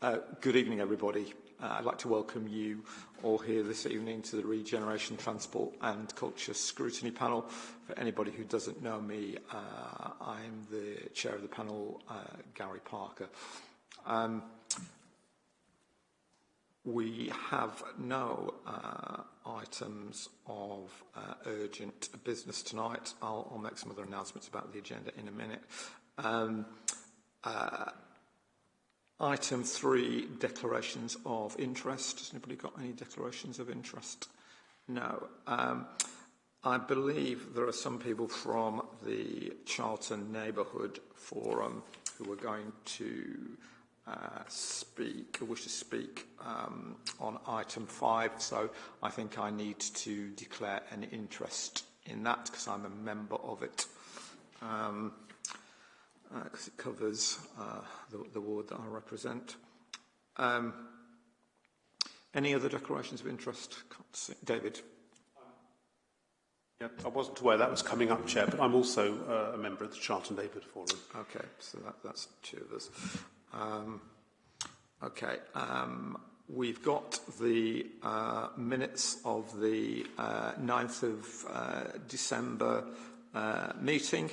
Uh, good evening, everybody. Uh, I'd like to welcome you all here this evening to the Regeneration, Transport and Culture Scrutiny Panel. For anybody who doesn't know me, uh, I'm the chair of the panel, uh, Gary Parker. Um, we have no uh, items of urgent business tonight. I'll, I'll make some other announcements about the agenda in a minute. Um, Item three, declarations of interest. Has anybody got any declarations of interest? No. Um, I believe there are some people from the Charlton Neighbourhood Forum who are going to uh, speak, wish to speak um, on item five. So I think I need to declare an interest in that because I'm a member of it. Um, because it covers uh, the, the ward that I represent. Um, any other declarations of interest? David. Yeah, I wasn't aware that was coming up, Chair, but I'm also uh, a member of the Charlton David Forum. Okay, so that, that's two of us. Um, okay, um, we've got the uh, minutes of the uh, 9th of uh, December uh, meeting.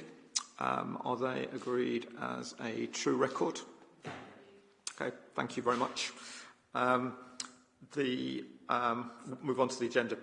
Um, are they agreed as a true record? Okay, thank you very much. Um, the um, move on to the agenda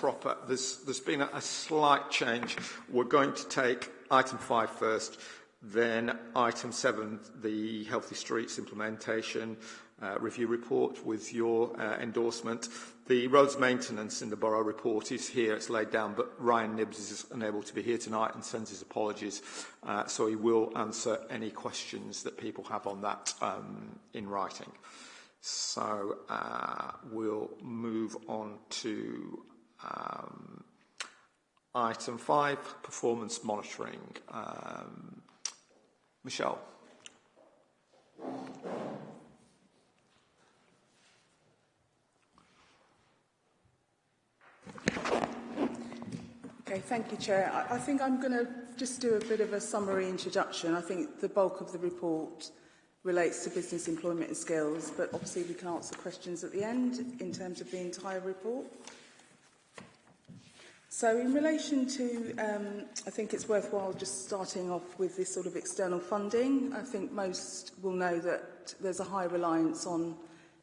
proper. There's, there's been a, a slight change. We're going to take item five first, then item seven, the Healthy Streets implementation, uh, review report with your uh, endorsement. The roads maintenance in the borough report is here, it's laid down, but Ryan Nibbs is unable to be here tonight and sends his apologies, uh, so he will answer any questions that people have on that um, in writing. So uh, we'll move on to um, item five, performance monitoring. Um, Michelle. Okay, thank you, Chair. I, I think I'm going to just do a bit of a summary introduction. I think the bulk of the report relates to business employment and skills, but obviously we can answer questions at the end in terms of the entire report. So in relation to, um, I think it's worthwhile just starting off with this sort of external funding. I think most will know that there's a high reliance on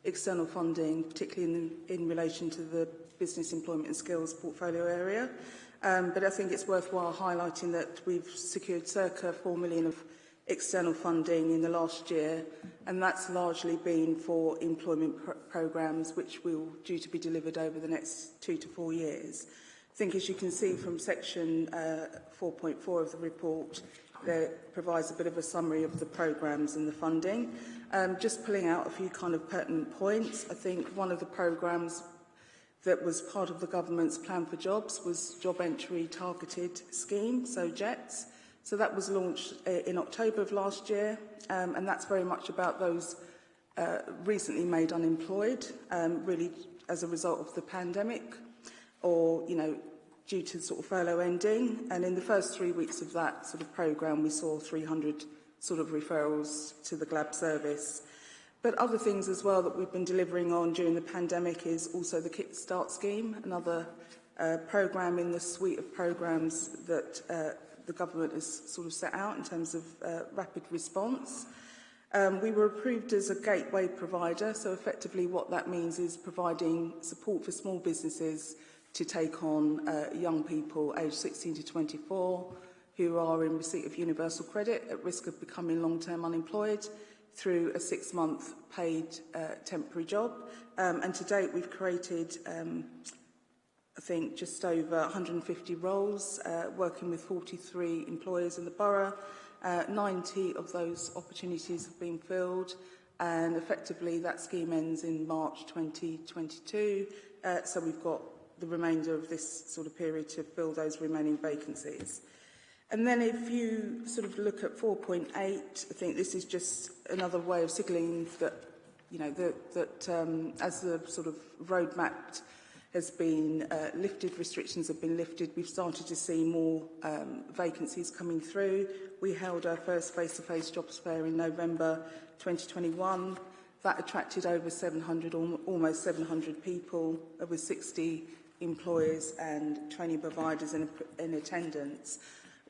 external funding, particularly in, in relation to the business employment and skills portfolio area. Um, but I think it's worthwhile highlighting that we've secured circa 4 million of external funding in the last year, and that's largely been for employment pr programmes which will due to be delivered over the next two to four years. I think as you can see from section uh, 4.4 of the report, that provides a bit of a summary of the programmes and the funding. Um, just pulling out a few kind of pertinent points, I think one of the programmes that was part of the government's plan for jobs was job entry targeted scheme, so JETS. So that was launched uh, in October of last year, um, and that's very much about those uh, recently made unemployed, um, really as a result of the pandemic or, you know, due to sort of furlough ending. And in the first three weeks of that sort of program we saw 300 sort of referrals to the GLAB service. But other things as well that we've been delivering on during the pandemic is also the Kickstart scheme, another uh, programme in the suite of programmes that uh, the government has sort of set out in terms of uh, rapid response. Um, we were approved as a gateway provider, so effectively what that means is providing support for small businesses to take on uh, young people aged 16 to 24 who are in receipt of universal credit at risk of becoming long-term unemployed through a six-month paid uh, temporary job. Um, and to date, we've created, um, I think, just over 150 roles, uh, working with 43 employers in the borough. Uh, 90 of those opportunities have been filled, and effectively that scheme ends in March 2022. Uh, so we've got the remainder of this sort of period to fill those remaining vacancies. And then if you sort of look at 4.8, I think this is just another way of signalling that, you know, that, that um, as the sort of roadmap has been uh, lifted, restrictions have been lifted, we've started to see more um, vacancies coming through. We held our first face-to-face -face jobs fair in November 2021. That attracted over 700, almost 700 people, with 60 employers and training providers in, in attendance.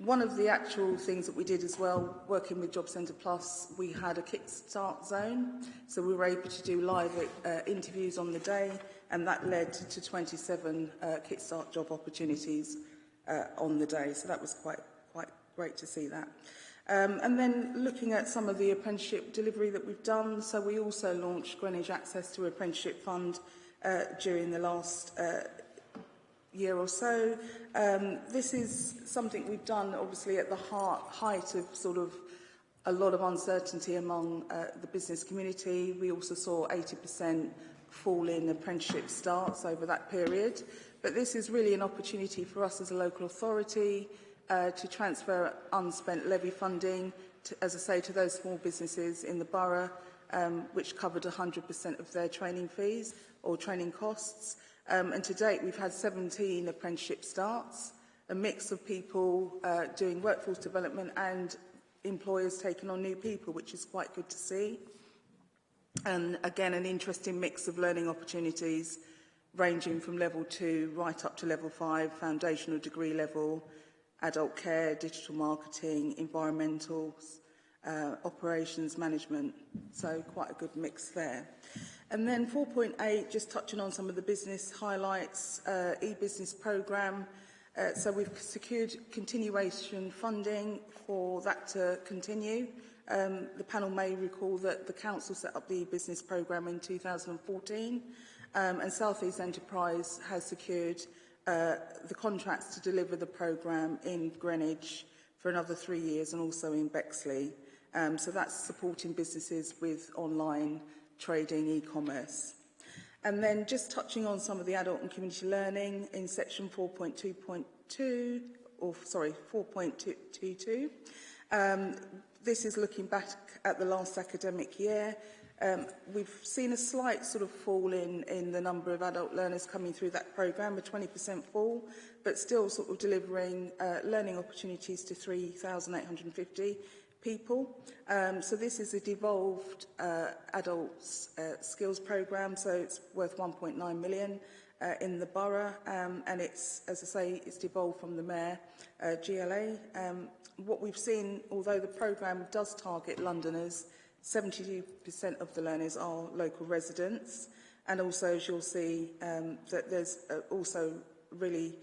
One of the actual things that we did as well, working with Job Centre Plus, we had a kickstart zone. So we were able to do live uh, interviews on the day, and that led to 27 uh, kickstart job opportunities uh, on the day. So that was quite, quite great to see that. Um, and then looking at some of the apprenticeship delivery that we've done, so we also launched Greenwich Access to Apprenticeship Fund uh, during the last uh, year or so. Um, this is something we've done, obviously, at the heart, height of sort of a lot of uncertainty among uh, the business community. We also saw 80% fall in apprenticeship starts over that period. But this is really an opportunity for us as a local authority uh, to transfer unspent levy funding, to, as I say, to those small businesses in the borough, um, which covered 100% of their training fees or training costs. Um, and to date, we've had 17 apprenticeship starts, a mix of people uh, doing workforce development and employers taking on new people, which is quite good to see. And again, an interesting mix of learning opportunities ranging from level two right up to level five, foundational degree level, adult care, digital marketing, environmentals, uh, operations management. So quite a good mix there. And then 4.8, just touching on some of the business highlights, uh, e-business programme. Uh, so we've secured continuation funding for that to continue. Um, the panel may recall that the council set up the e-business programme in 2014 um, and South East Enterprise has secured uh, the contracts to deliver the programme in Greenwich for another three years and also in Bexley. Um, so that's supporting businesses with online trading, e-commerce. And then just touching on some of the adult and community learning in section 4.2.2, or sorry, 4.22. Um, this is looking back at the last academic year. Um, we've seen a slight sort of fall in, in the number of adult learners coming through that programme, a 20% fall, but still sort of delivering uh, learning opportunities to 3,850 people. Um, so this is a devolved uh, adults uh, skills program, so it's worth 1.9 million uh, in the borough, um, and it's, as I say, it's devolved from the mayor, uh, GLA. Um, what we've seen, although the program does target Londoners, 72% of the learners are local residents, and also as you'll see um, that there's uh, also really,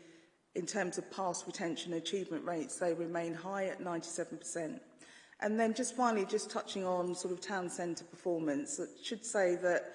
in terms of pass retention achievement rates, they remain high at 97%. And then just finally, just touching on sort of town centre performance, I should say that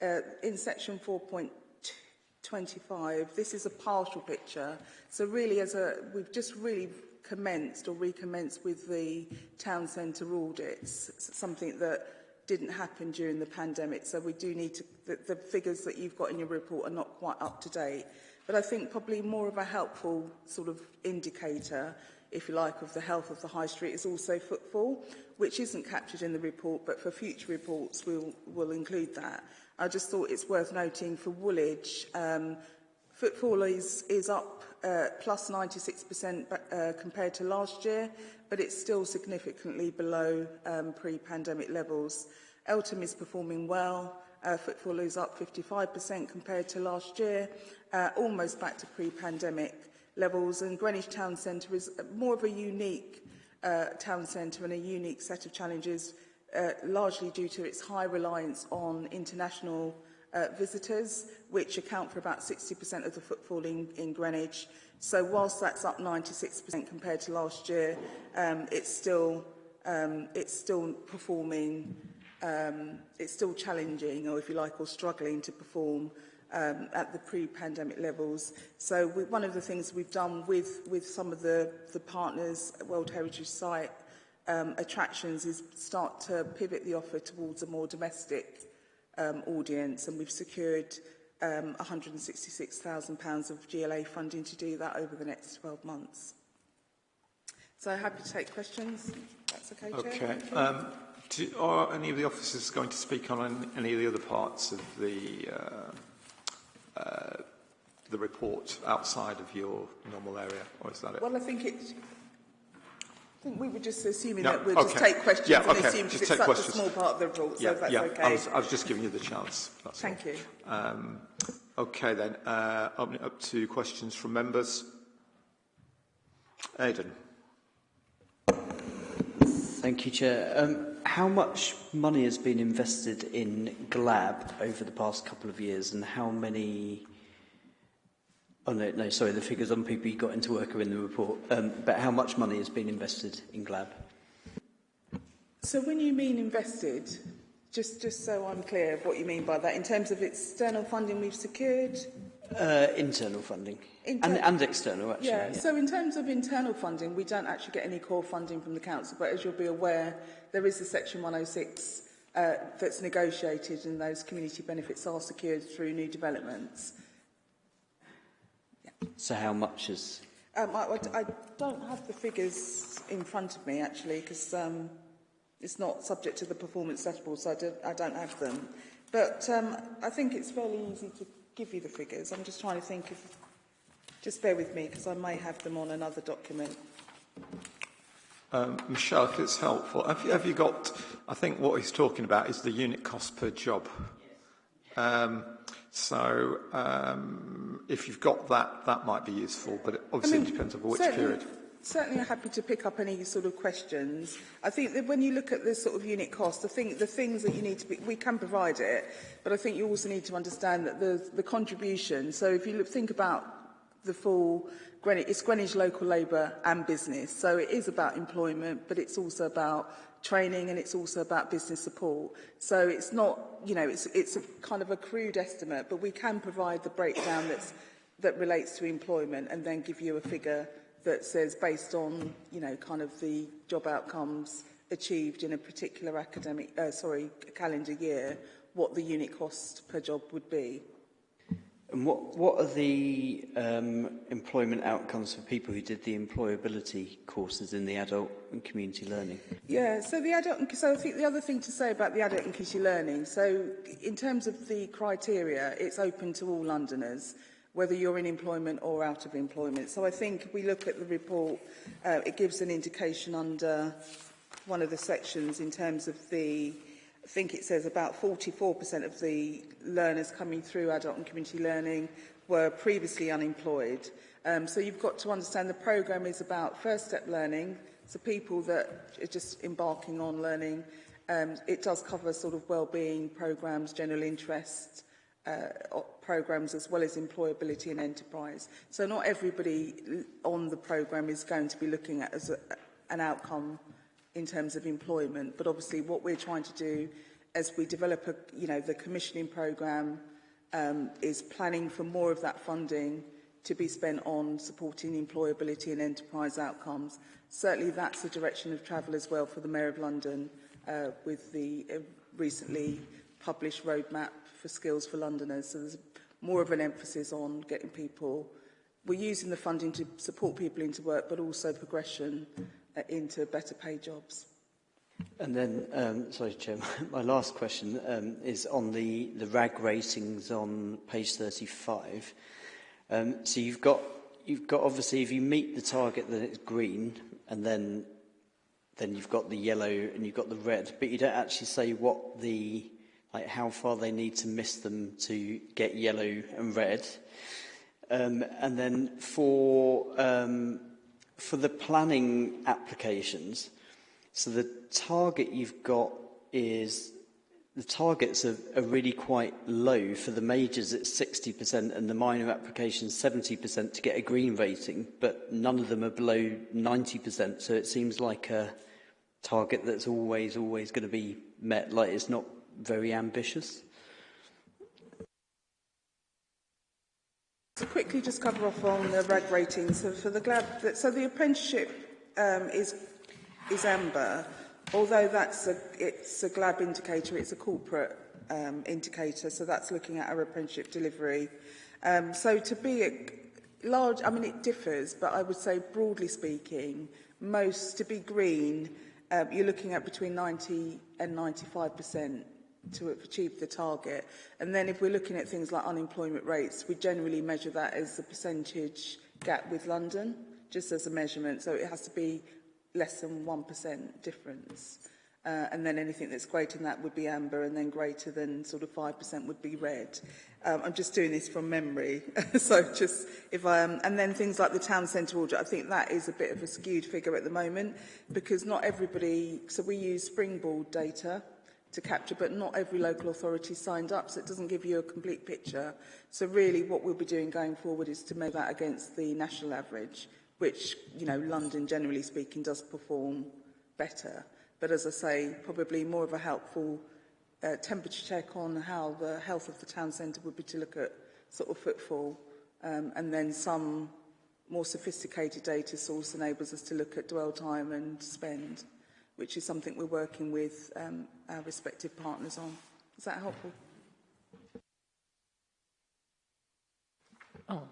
uh, in section 4.25, this is a partial picture. So really, as a, we've just really commenced or recommenced with the town centre audits, something that didn't happen during the pandemic. So we do need to, the, the figures that you've got in your report are not quite up to date. But I think probably more of a helpful sort of indicator if you like, of the health of the high street is also footfall, which isn't captured in the report, but for future reports we'll, we'll include that. I just thought it's worth noting for Woolwich, um, footfall is, is up uh, plus 96% uh, compared to last year, but it's still significantly below um, pre-pandemic levels. Eltham is performing well. Uh, footfall is up 55% compared to last year, uh, almost back to pre-pandemic levels and Greenwich Town Centre is more of a unique uh, town centre and a unique set of challenges uh, largely due to its high reliance on international uh, visitors, which account for about 60% of the footfall in, in Greenwich. So whilst that's up 96% compared to last year, um, it's still um, it's still performing, um, it's still challenging, or if you like, or struggling to perform um, at the pre-pandemic levels. So we, one of the things we've done with, with some of the, the partners World Heritage Site um, attractions is start to pivot the offer towards a more domestic um, audience and we've secured um, £166,000 of GLA funding to do that over the next 12 months. So happy to take questions. That's okay, Chair. Okay. Um, do, are any of the officers going to speak on any of the other parts of the uh, uh, the report outside of your normal area, or is that it? Well, I think it, think we were just assuming No, that we'll just okay. take questions Yeah, and okay, assume just because it's take such questions. a small part of the report, so yeah, if that's yeah. okay. I was, I was just giving you the chance. That's all. Thank you. Um, okay then, uh, open it up to questions from members. Aidan. Thank you, Chair. Um, how much money has been invested in GLAB over the past couple of years, and how many... Oh, no, no, sorry, the figures on people you got into work are in the report. Um, but how much money has been invested in GLAB? So when you mean invested, just, just so I'm clear of what you mean by that, in terms of external funding we've secured, Uh, internal funding. And, and external, actually. Yeah, so in terms of internal funding, we don't actually get any core funding from the council, but as you'll be aware, there is a Section 106 uh, that's negotiated and those community benefits are secured through new developments. So how much is... Um, I, I, I don't have the figures in front of me actually because um, it's not subject to the performance dashboard, so I don't, I don't have them. But um, I think it's fairly easy to give you the figures. I'm just trying to think if... Just bear with me, because I may have them on another document. Um, Michelle, if it's helpful, have you, have you got... I think what he's talking about is the unit cost per job. Um, so um, if you've got that, that might be useful, but it obviously I mean, it depends on which period certainly happy to pick up any sort of questions. I think that when you look at the sort of unit cost, I think the things that you need to be, we can provide it, but I think you also need to understand that the, the contribution, so if you look, think about the full Greenwich, it's Greenwich local labour and business. So it is about employment, but it's also about training and it's also about business support. So it's not, you know, it's, it's a kind of a crude estimate, but we can provide the breakdown that's, that relates to employment and then give you a figure that says based on, you know, kind of the job outcomes achieved in a particular academic, uh, sorry, calendar year, what the unit cost per job would be. And what, what are the um, employment outcomes for people who did the employability courses in the adult and community learning? Yeah, so the adult and so I think the other thing to say about the adult and community learning, so in terms of the criteria, it's open to all Londoners whether you're in employment or out of employment. So I think if we look at the report, uh, it gives an indication under one of the sections in terms of the, I think it says about 44% of the learners coming through adult and community learning were previously unemployed. Um, so you've got to understand the programme is about first step learning, so people that are just embarking on learning. Um, it does cover sort of well-being programs, general interests, uh, programmes as well as employability and enterprise. So not everybody on the programme is going to be looking at as a, an outcome in terms of employment, but obviously what we're trying to do as we develop a, you know, the commissioning programme um, is planning for more of that funding to be spent on supporting employability and enterprise outcomes. Certainly that's the direction of travel as well for the Mayor of London uh, with the uh, recently published roadmap for skills for Londoners. So there's more of an emphasis on getting people, we're using the funding to support people into work, but also progression uh, into better paid jobs. And then, um, sorry, Chair, my last question um, is on the, the RAG ratings on page 35. Um, so you've got, you've got, obviously, if you meet the target, then it's green, and then, then you've got the yellow and you've got the red, but you don't actually say what the, like how far they need to miss them to get yellow and red. Um, and then for, um, for the planning applications, so the target you've got is the targets are, are really quite low for the majors it's 60% and the minor applications 70% to get a green rating, but none of them are below 90%. So it seems like a target that's always, always going to be met. Like it's not very ambitious. To quickly just cover off on the RAG ratings, so for the GLAB, so the apprenticeship um, is, is amber, although that's a, it's a GLAB indicator, it's a corporate um, indicator, so that's looking at our apprenticeship delivery. Um, so to be a large, I mean it differs, but I would say broadly speaking, most, to be green, um, you're looking at between 90 and 95 percent to achieve the target. And then if we're looking at things like unemployment rates, we generally measure that as the percentage gap with London, just as a measurement. So it has to be less than 1% difference. Uh, and then anything that's greater than that would be amber, and then greater than sort of 5% would be red. Um, I'm just doing this from memory. so just if I am, um, and then things like the town centre order, I think that is a bit of a skewed figure at the moment because not everybody, so we use springboard data, to capture, but not every local authority signed up, so it doesn't give you a complete picture. So really what we'll be doing going forward is to measure that against the national average, which, you know, London, generally speaking, does perform better. But as I say, probably more of a helpful uh, temperature check on how the health of the town centre would be to look at sort of footfall um, and then some more sophisticated data source enables us to look at dwell time and spend which is something we're working with um, our respective partners on. Is that helpful? Oh.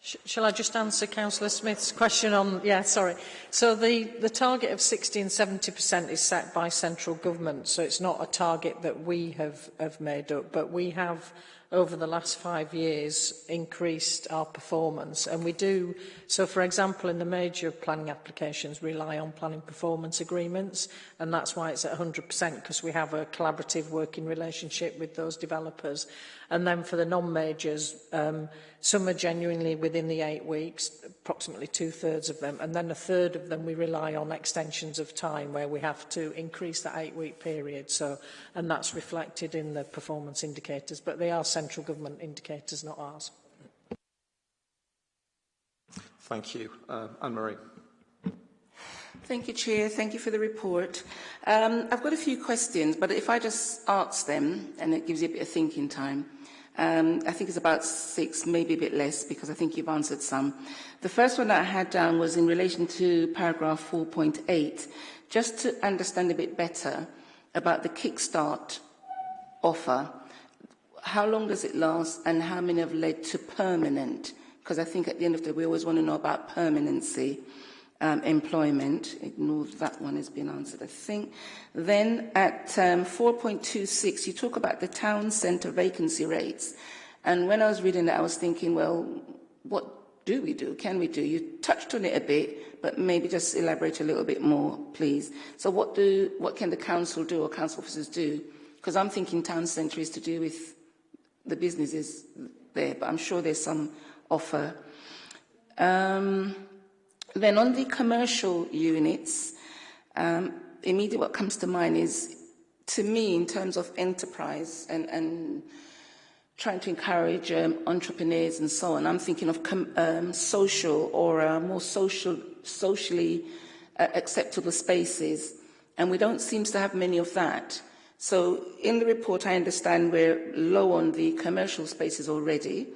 Sh shall I just answer Councillor Smith's question on... Yeah, sorry. So the, the target of 60 and 70% is set by central government, so it's not a target that we have, have made up, but we have over the last five years increased our performance. And we do, so for example, in the major planning applications, rely on planning performance agreements. And that's why it's at 100% because we have a collaborative working relationship with those developers. And then for the non-majors, um, some are genuinely within the eight weeks, approximately two-thirds of them, and then a third of them we rely on extensions of time where we have to increase that eight-week period. So, and that's reflected in the performance indicators, but they are central government indicators, not ours. Thank you. Uh, Anne-Marie. Thank you, Chair. Thank you for the report. Um, I've got a few questions, but if I just ask them, and it gives you a bit of thinking time. Um, I think it's about six, maybe a bit less, because I think you've answered some. The first one that I had down was in relation to paragraph 4.8, just to understand a bit better about the kickstart offer. How long does it last, and how many have led to permanent? Because I think at the end of the day, we always want to know about permanency um, employment. Ignore that one has been answered, I think. Then at um, 4.26, you talk about the town centre vacancy rates. And when I was reading that, I was thinking, well, what do we do? Can we do? You touched on it a bit, but maybe just elaborate a little bit more, please. So what, do, what can the council do or council officers do? Because I'm thinking town centre is to do with the businesses there, but I'm sure there's some offer. Um, then on the commercial units, um, immediately what comes to mind is, to me, in terms of enterprise and, and trying to encourage um, entrepreneurs and so on, I'm thinking of um, social or uh, more social, socially uh, acceptable spaces, and we don't seem to have many of that. So in the report, I understand we're low on the commercial spaces already.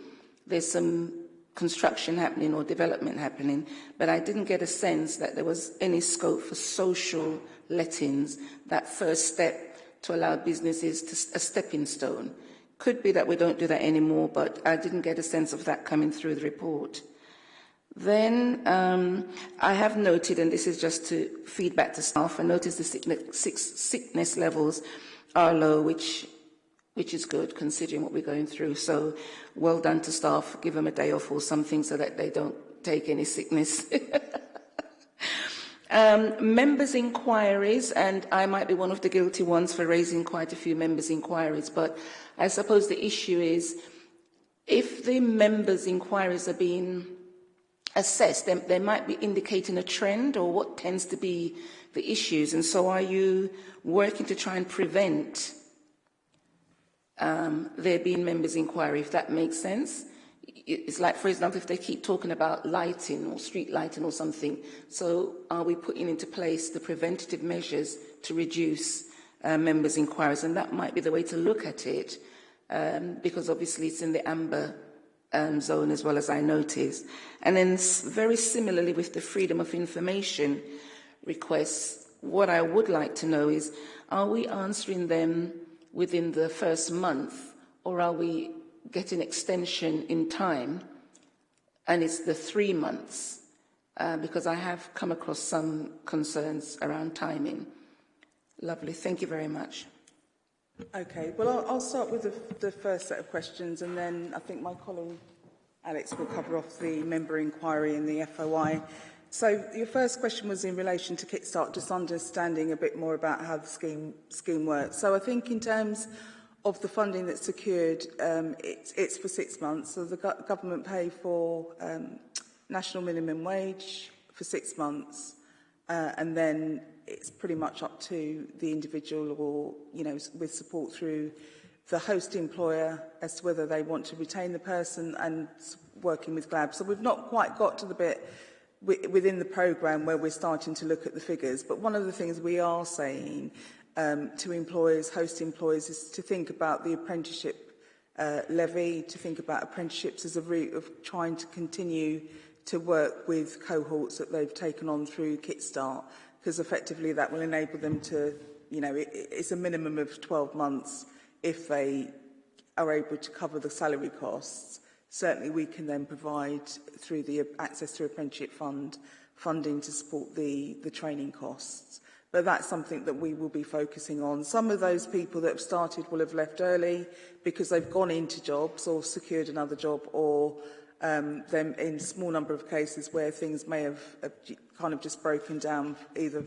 There's some construction happening or development happening, but I didn't get a sense that there was any scope for social lettings, that first step to allow businesses to a stepping stone. Could be that we don't do that anymore, but I didn't get a sense of that coming through the report. Then um, I have noted, and this is just to feedback to staff, I noticed the sickness, sickness levels are low, which which is good considering what we're going through. So well done to staff. Give them a day off or something so that they don't take any sickness. um, members' inquiries, and I might be one of the guilty ones for raising quite a few members' inquiries, but I suppose the issue is if the members' inquiries are being assessed, they, they might be indicating a trend or what tends to be the issues. And so are you working to try and prevent um, there being members' inquiry, if that makes sense. It's like, for example, if they keep talking about lighting or street lighting or something, so are we putting into place the preventative measures to reduce uh, members' inquiries? And that might be the way to look at it, um, because obviously it's in the amber um, zone as well as I noticed. And then very similarly with the freedom of information requests, what I would like to know is, are we answering them within the first month, or are we getting extension in time? And it's the three months, uh, because I have come across some concerns around timing. Lovely, thank you very much. Okay, well, I'll, I'll start with the, the first set of questions, and then I think my colleague Alex will cover off the member inquiry and the FOI. So your first question was in relation to Kickstart, just understanding a bit more about how the scheme, scheme works. So I think in terms of the funding that's secured, um, it's, it's for six months. So the go government pay for um, national minimum wage for six months, uh, and then it's pretty much up to the individual or, you know, with support through the host employer as to whether they want to retain the person and working with GLAB. So we've not quite got to the bit within the programme where we're starting to look at the figures. But one of the things we are saying um, to employers, host employers, is to think about the apprenticeship uh, levy, to think about apprenticeships as a route of trying to continue to work with cohorts that they've taken on through Kickstart, because effectively that will enable them to, you know, it, it's a minimum of 12 months if they are able to cover the salary costs certainly we can then provide through the Access to Apprenticeship Fund funding to support the, the training costs. But that's something that we will be focusing on. Some of those people that have started will have left early because they've gone into jobs or secured another job or um, them in small number of cases where things may have, have kind of just broken down either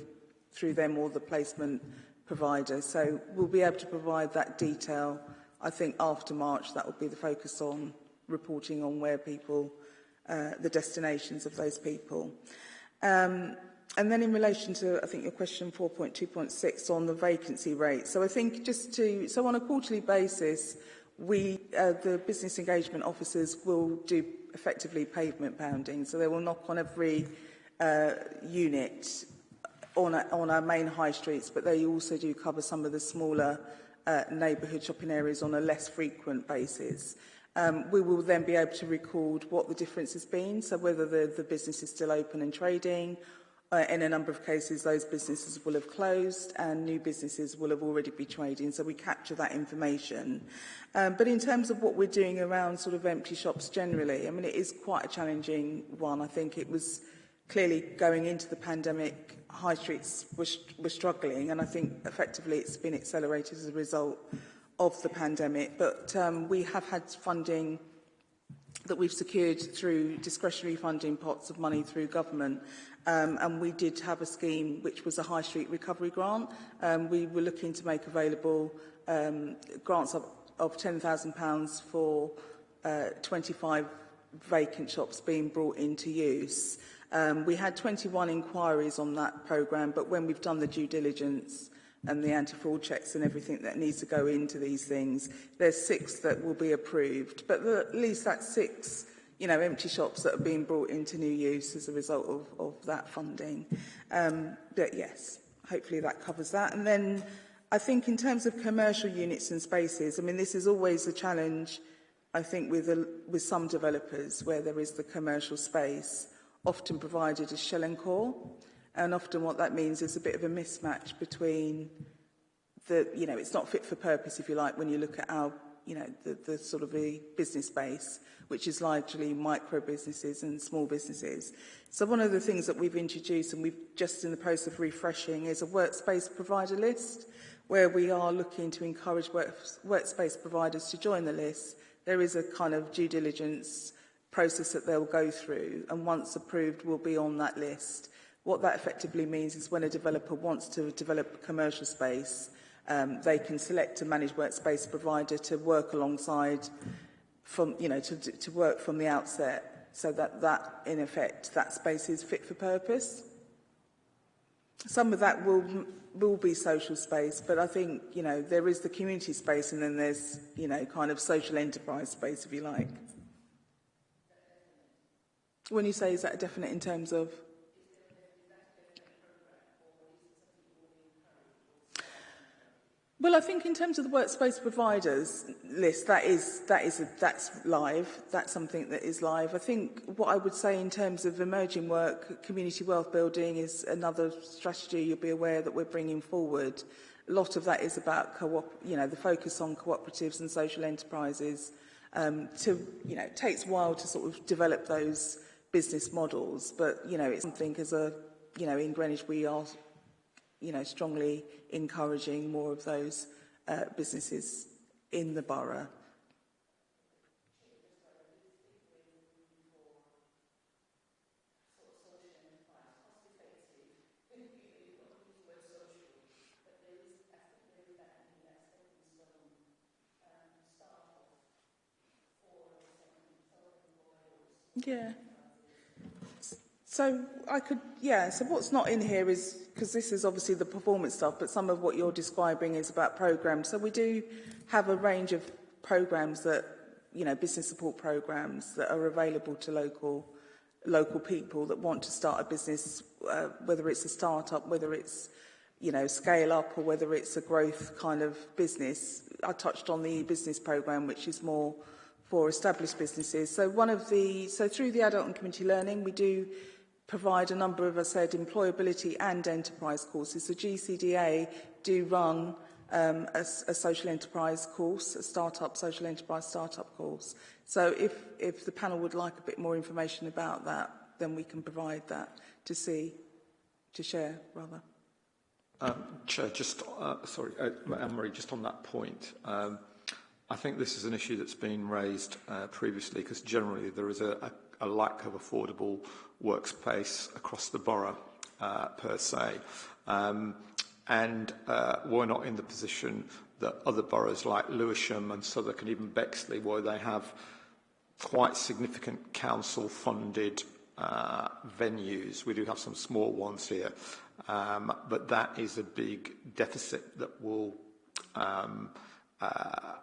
through them or the placement provider. So we'll be able to provide that detail. I think after March that will be the focus on reporting on where people, uh, the destinations of those people. Um, and then in relation to, I think your question 4.2.6 on the vacancy rate. So I think just to, so on a quarterly basis, we, uh, the business engagement officers will do effectively pavement pounding. So they will knock on every uh, unit on, a, on our main high streets, but they also do cover some of the smaller uh, neighbourhood shopping areas on a less frequent basis. um, we will then be able to record what the difference has been, so whether the, the business is still open and trading. Uh, in a number of cases, those businesses will have closed and new businesses will have already been trading, so we capture that information. Um, but in terms of what we're doing around sort of empty shops generally, I mean, it is quite a challenging one. I think it was clearly going into the pandemic, high streets were, were struggling, and I think effectively it's been accelerated as a result of the pandemic, but um, we have had funding that we've secured through discretionary funding pots of money through government. Um, and we did have a scheme which was a high street recovery grant. Um, we were looking to make available um, grants of, of £10,000 for uh, 25 vacant shops being brought into use. Um, we had 21 inquiries on that programme, but when we've done the due diligence, and the anti-fraud checks and everything that needs to go into these things. There's six that will be approved, but the, at least that's six you know, empty shops that are being brought into new use as a result of, of that funding. Um, but yes, hopefully that covers that. And then I think in terms of commercial units and spaces, I mean, this is always a challenge, I think, with, a, with some developers where there is the commercial space, often provided as shell and core. And often what that means is a bit of a mismatch between the, you know, it's not fit for purpose, if you like, when you look at our, you know, the, the sort of the business base, which is largely micro businesses and small businesses. So one of the things that we've introduced and we've just in the process of refreshing is a workspace provider list where we are looking to encourage work, workspace providers to join the list. There is a kind of due diligence process that they'll go through and once approved will be on that list. What that effectively means is when a developer wants to develop commercial space, um, they can select a managed workspace provider to work alongside from, you know, to, to work from the outset so that that, in effect, that space is fit for purpose. Some of that will, will be social space, but I think, you know, there is the community space and then there's, you know, kind of social enterprise space, if you like. When you say is that definite in terms of... Well, I think in terms of the workspace providers list, that is, that is a, that's live. That's something that is live. I think what I would say in terms of emerging work, community wealth building is another strategy you'll be aware that we're bringing forward. A lot of that is about co-op, you know, the focus on cooperatives and social enterprises. Um, to, you know, it takes a while to sort of develop those business models, but, you know, it's something as a, you know, in Greenwich we are you know, strongly encouraging more of those uh, businesses in the borough. Yeah. So I could, yeah, so what's not in here is, because this is obviously the performance stuff, but some of what you're describing is about programs. So we do have a range of programs that, you know, business support programs that are available to local local people that want to start a business, uh, whether it's a start-up, whether it's, you know, scale up or whether it's a growth kind of business. I touched on the business program, which is more for established businesses. So one of the, so through the adult and community learning, we do provide a number of, as I said, employability and enterprise courses. The GCDA do run um, a, a social enterprise course, a startup social enterprise startup course. So if, if the panel would like a bit more information about that, then we can provide that to see, to share rather. Um, Chair, just, uh, sorry, uh, Anne-Marie, just on that point, um, I think this is an issue that's been raised uh, previously because generally there is a, a, a lack of affordable workspace across the borough uh, per se. Um, and uh, we're not in the position that other boroughs like Lewisham and Southwark and even Bexley, where they have quite significant council-funded uh, venues. We do have some small ones here, um, but that is a big deficit that will um, uh,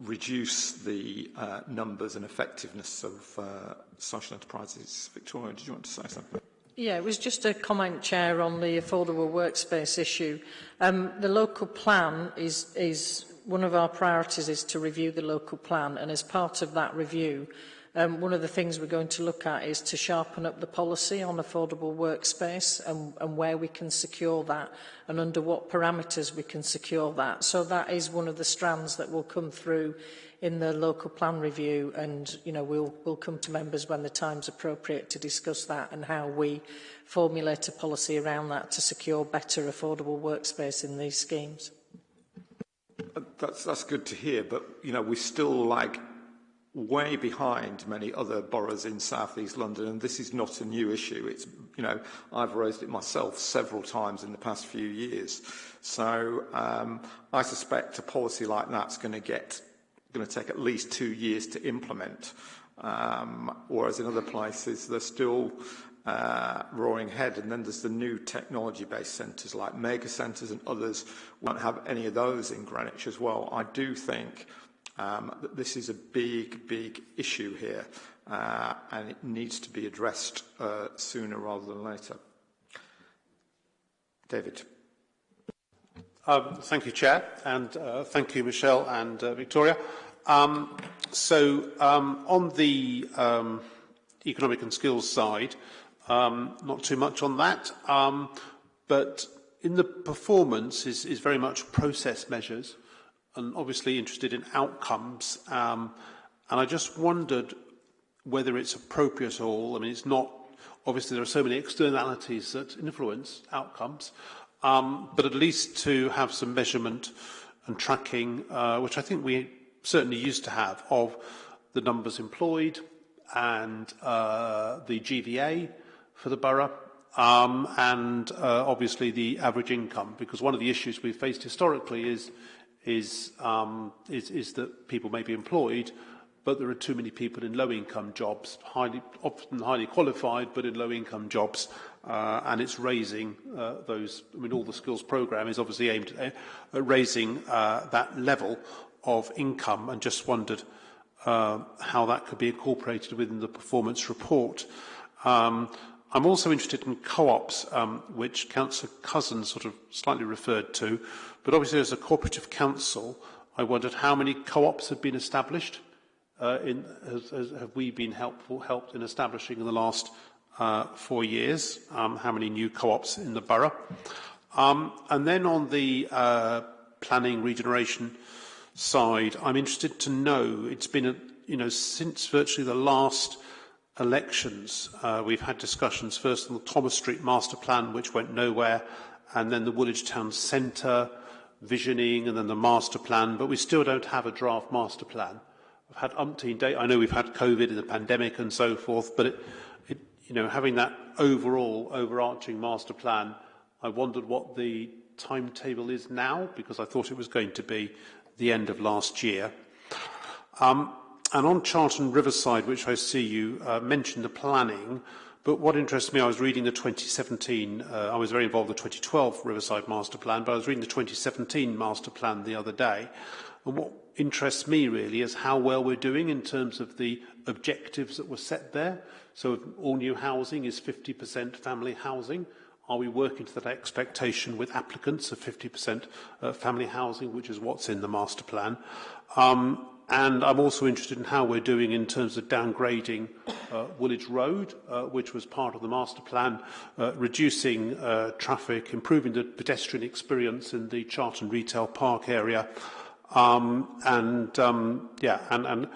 reduce the uh, numbers and effectiveness of uh, social enterprises. Victoria, did you want to say something? Yeah, it was just a comment, Chair, on the affordable workspace issue. Um, the local plan is, is one of our priorities is to review the local plan, and as part of that review, Um, one of the things we're going to look at is to sharpen up the policy on affordable workspace and, and where we can secure that and under what parameters we can secure that. So that is one of the strands that will come through in the local plan review and you know we'll we'll come to members when the time's appropriate to discuss that and how we formulate a policy around that to secure better affordable workspace in these schemes. That's, that's good to hear, but you know, we still like way behind many other boroughs in South East London and this is not a new issue it's you know I've raised it myself several times in the past few years so um, I suspect a policy like that's going to get going to take at least two years to implement. Um, whereas in other places, they're still uh, roaring ahead. And then there's the new technology-based centres like mega centres and others. We won't have any of those in Greenwich as well. I do think um, this is a big, big issue here, uh, and it needs to be addressed uh, sooner rather than later. David. Um, thank you, Chair, and uh, thank you, Michelle and uh, Victoria. Um, so, um, on the um, economic and skills side, um, not too much on that, but in the performance is, is very much process measures and obviously interested in outcomes. Um, and I just wondered whether it's appropriate at all. I mean, it's not, obviously there are so many externalities that influence outcomes, um, but at least to have some measurement and tracking, uh, which I think we certainly used to have, of the numbers employed and uh, the GVA for the borough, um, and uh, obviously the average income, because one of the issues we've faced historically is, is, um, is, is that people may be employed, but there are too many people in low-income jobs, highly, often highly qualified, but in low-income jobs, uh, and it's raising uh, those, I mean, all the skills programme is obviously aimed at, at raising uh, that level of income, and just wondered uh, how that could be incorporated within the performance report. Um, I'm also interested in co-ops, um, which Councillor Cousin sort of slightly referred to, but obviously as a cooperative council, I wondered how many co-ops have been established. Uh, in, has, has, have we been helpful, helped in establishing in the last uh, four years? Um, how many new co-ops in the borough? Um, and then on the uh, planning regeneration side, I'm interested to know, it's been, a, you know, since virtually the last elections, uh, we've had discussions first on the Thomas Street master plan, which went nowhere, and then the Woolwich Town Centre visioning, and then the master plan, but we still don't have a draft master plan. I've had umpteen days. I know we've had COVID and the pandemic and so forth, but it, it, you know, having that overall overarching master plan, I wondered what the timetable is now because I thought it was going to be the end of last year. Um, and on Charlton Riverside, which I see you uh, mentioned the planning, but what interests me, I was reading the 2017, uh, I was very involved in the 2012 Riverside Master Plan, but I was reading the 2017 Master Plan the other day. And what interests me really is how well we're doing in terms of the objectives that were set there. So all new housing is 50% family housing, are we working to that expectation with applicants of 50% uh, family housing, which is what's in the master plan? Um, And I'm also interested in how we're doing in terms of downgrading uh, Woolwich Road, uh, which was part of the master plan, uh, reducing uh, traffic, improving the pedestrian experience in the Charlton Retail Park area. Um, and um, yeah, and, and,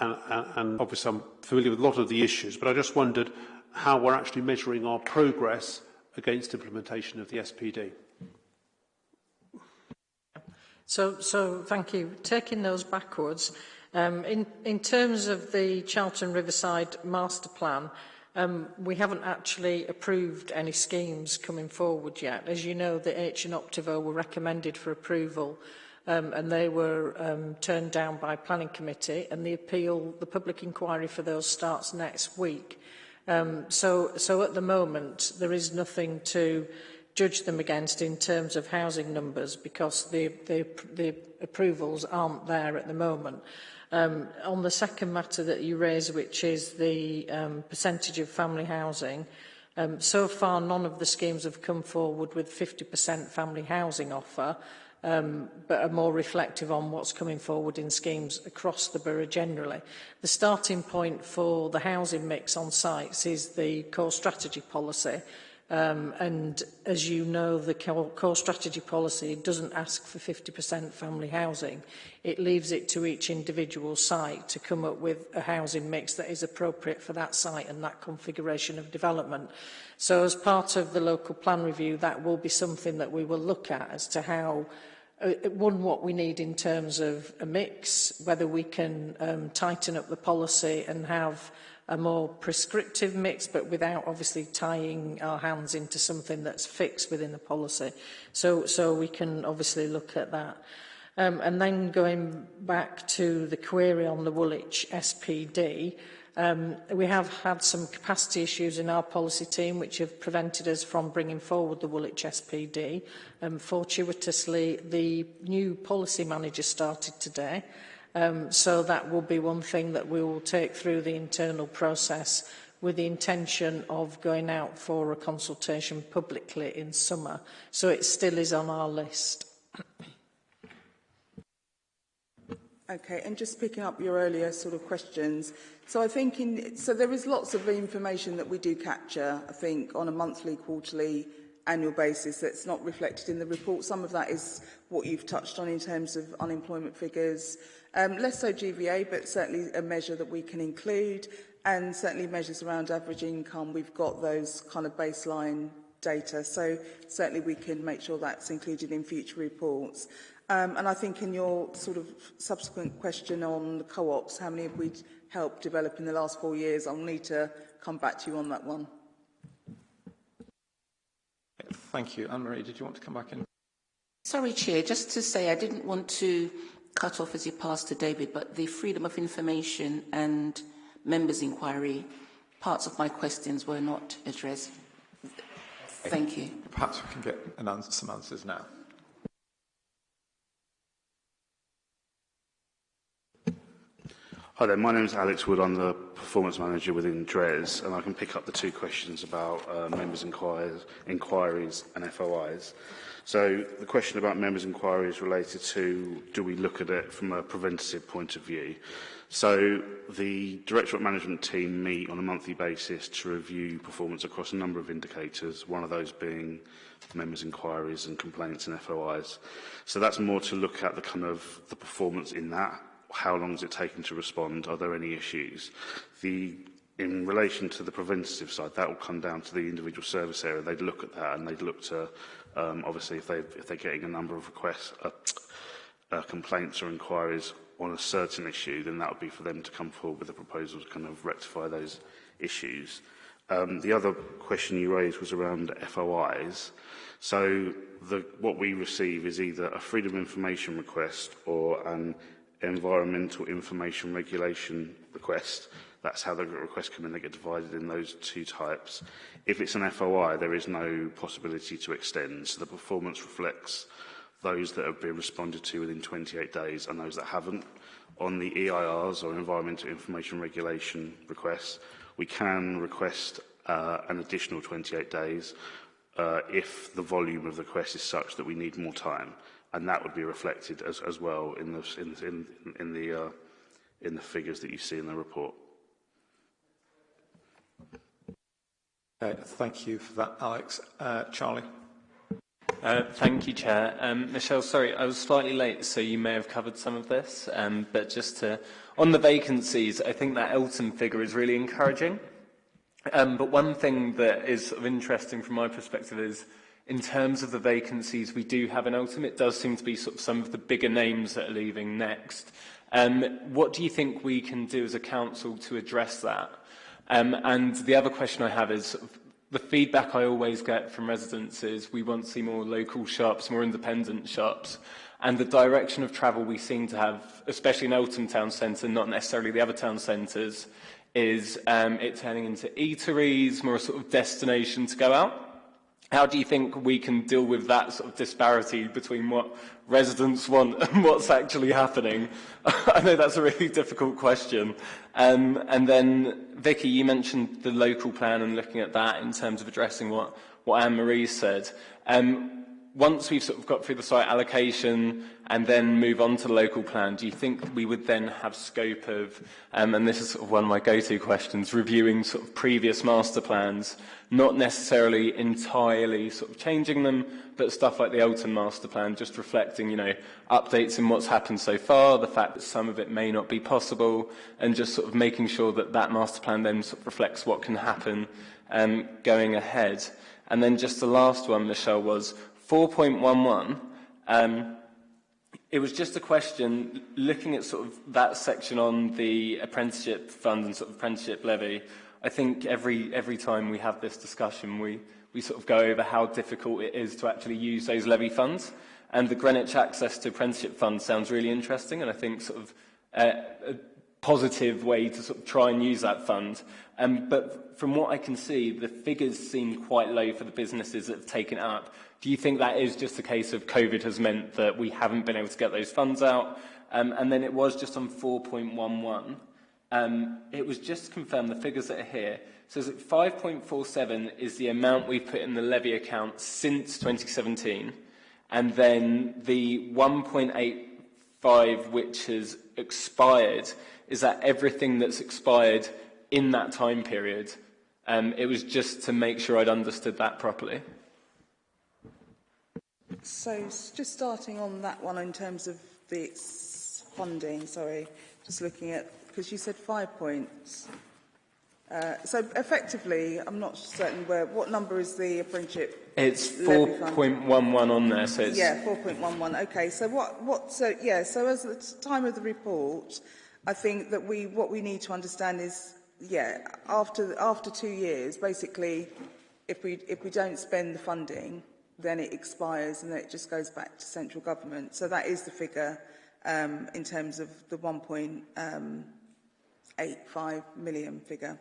and, and obviously I'm familiar with a lot of the issues, but I just wondered how we're actually measuring our progress against implementation of the SPD. So, so thank you. Taking those backwards, um, in, in terms of the Charlton Riverside Master Plan, um, we haven't actually approved any schemes coming forward yet. As you know, the H and Optivo were recommended for approval um, and they were um, turned down by Planning Committee and the appeal, the public inquiry for those starts next week. Um, so, so at the moment, there is nothing to judge them against in terms of housing numbers because the, the, the approvals aren't there at the moment. Um, on the second matter that you raise, which is the um, percentage of family housing, um, so far none of the schemes have come forward with 50% family housing offer, um, but are more reflective on what's coming forward in schemes across the borough generally. The starting point for the housing mix on sites is the core strategy policy, Um, and as you know, the core strategy policy doesn't ask for 50% family housing. It leaves it to each individual site to come up with a housing mix that is appropriate for that site and that configuration of development. So as part of the local plan review, that will be something that we will look at as to how uh, one, what we need in terms of a mix, whether we can um, tighten up the policy and have a more prescriptive mix, but without obviously tying our hands into something that's fixed within the policy. So, so we can obviously look at that. Um, and then going back to the query on the Woolwich SPD, um, we have had some capacity issues in our policy team which have prevented us from bringing forward the Woolwich SPD. Um, fortuitously, the new policy manager started today. Um, so that will be one thing that we will take through the internal process with the intention of going out for a consultation publicly in summer. So it still is on our list. Okay, and just picking up your earlier sort of questions. So I think in, so there is lots of information that we do capture, I think, on a monthly, quarterly, annual basis that's not reflected in the report. Some of that is what you've touched on in terms of unemployment figures. Um, less so GVA, but certainly a measure that we can include, and certainly measures around average income. We've got those kind of baseline data, so certainly we can make sure that's included in future reports. Um, and I think in your sort of subsequent question on the co-ops, how many have we helped develop in the last four years? I'll need to come back to you on that one. Thank you. Anne-Marie, did you want to come back in? Sorry, Chair, just to say I didn't want to cut off as you pass to David, but the freedom of information and members' inquiry, parts of my questions were not addressed. Thank you. Perhaps we can get an answer, some answers now. Hi there, my name is Alex Wood. I'm the performance manager within DRES, and I can pick up the two questions about uh, members' inquiries, inquiries and FOIs. So the question about members' inquiry is related to do we look at it from a preventative point of view? So the Directorate Management team meet on a monthly basis to review performance across a number of indicators, one of those being members' inquiries and complaints and FOIs. So that's more to look at the kind of the performance in that. How long is it taking to respond? Are there any issues? The in relation to the preventative side, that will come down to the individual service area. They'd look at that and they'd look to Um, obviously, if, they, if they're getting a number of requests, uh, uh, complaints or inquiries on a certain issue, then that would be for them to come forward with a proposal to kind of rectify those issues. Um, the other question you raised was around FOIs. So the, what we receive is either a freedom of information request or an environmental information regulation request, That's how the requests come in. They get divided in those two types. If it's an FOI, there is no possibility to extend. So the performance reflects those that have been responded to within 28 days and those that haven't. On the EIRs, or Environmental Information Regulation requests, we can request uh, an additional 28 days uh, if the volume of the request is such that we need more time, and that would be reflected as, as well in the, in, in, in, the, uh, in the figures that you see in the report. Okay, thank you for that, Alex. Uh, Charlie? Uh, thank you, Chair. Um, Michelle, sorry, I was slightly late, so you may have covered some of this, um, but just to, on the vacancies, I think that Eltham figure is really encouraging. Um, but one thing that is of interesting from my perspective is, in terms of the vacancies we do have in Eltham, it does seem to be sort of some of the bigger names that are leaving next. Um, what do you think we can do as a council to address that? Um, and the other question I have is, the feedback I always get from residents is we want to see more local shops, more independent shops. And the direction of travel we seem to have, especially in Elton town centre, not necessarily the other town centres, is um, it turning into eateries, more a sort of destination to go out how do you think we can deal with that sort of disparity between what residents want and what's actually happening? I know that's a really difficult question. Um, and then, Vicky, you mentioned the local plan and looking at that in terms of addressing what, what Anne-Marie said. Um, once we've sort of got through the site allocation and then move on to the local plan, do you think we would then have scope of, um, and this is sort of one of my go-to questions, reviewing sort of previous master plans, not necessarily entirely sort of changing them, but stuff like the Eltham master plan, just reflecting, you know, updates in what's happened so far, the fact that some of it may not be possible, and just sort of making sure that that master plan then sort of reflects what can happen um, going ahead. And then just the last one, Michelle, was 4.11, um, it was just a question, looking at sort of that section on the apprenticeship fund and sort of apprenticeship levy, I think every, every time we have this discussion, we, we sort of go over how difficult it is to actually use those levy funds. And the Greenwich Access to Apprenticeship Fund sounds really interesting, and I think sort of uh, a positive way to sort of try and use that fund. Um, but from what I can see, the figures seem quite low for the businesses that have taken up. Do you think that is just a case of COVID has meant that we haven't been able to get those funds out? Um, and then it was just on 4.11. Um, it was just confirmed the figures that are here. So 5.47 is the amount we've put in the levy account since 2017. And then the 1.85, which has expired, is that everything that's expired in that time period. Um, it was just to make sure I'd understood that properly. So just starting on that one in terms of the funding, sorry, just looking at, because you said five points. Uh, so effectively, I'm not certain where, what number is the apprenticeship? It's 4.11 on there, so it's... Yeah, 4.11, okay. So what, what, so yeah, so as the time of the report, I think that we, what we need to understand is, yeah, after, after two years, basically, if we, if we don't spend the funding, then it expires and then it just goes back to central government. So that is the figure um, in terms of the 1.85 million figure.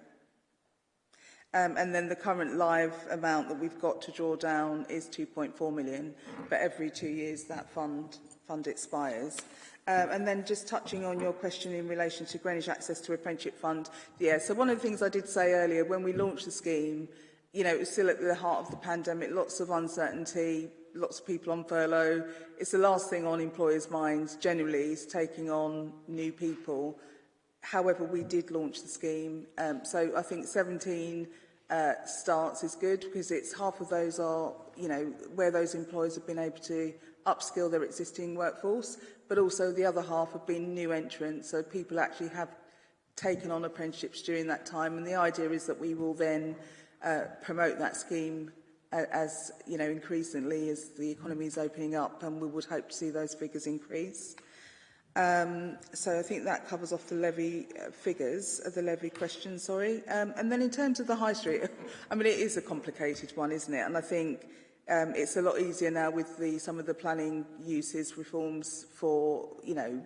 Um, and then the current live amount that we've got to draw down is 2.4 million, but every two years that fund, fund expires. Um, and then just touching on your question in relation to Greenwich Access to Apprenticeship Fund, yeah, so one of the things I did say earlier, when we launched the scheme, you know, it was still at the heart of the pandemic, lots of uncertainty, lots of people on furlough. It's the last thing on employers' minds generally is taking on new people. However, we did launch the scheme. Um, so I think 17 uh, starts is good because it's half of those are, you know, where those employers have been able to upskill their existing workforce, but also the other half have been new entrants. So people actually have taken on apprenticeships during that time. And the idea is that we will then uh, promote that scheme as you know increasingly as the economy is opening up and we would hope to see those figures increase. Um, so I think that covers off the levy uh, figures, uh, the levy question, sorry. Um, and then in terms of the high street, I mean, it is a complicated one, isn't it? And I think um, it's a lot easier now with the, some of the planning uses reforms for, you know,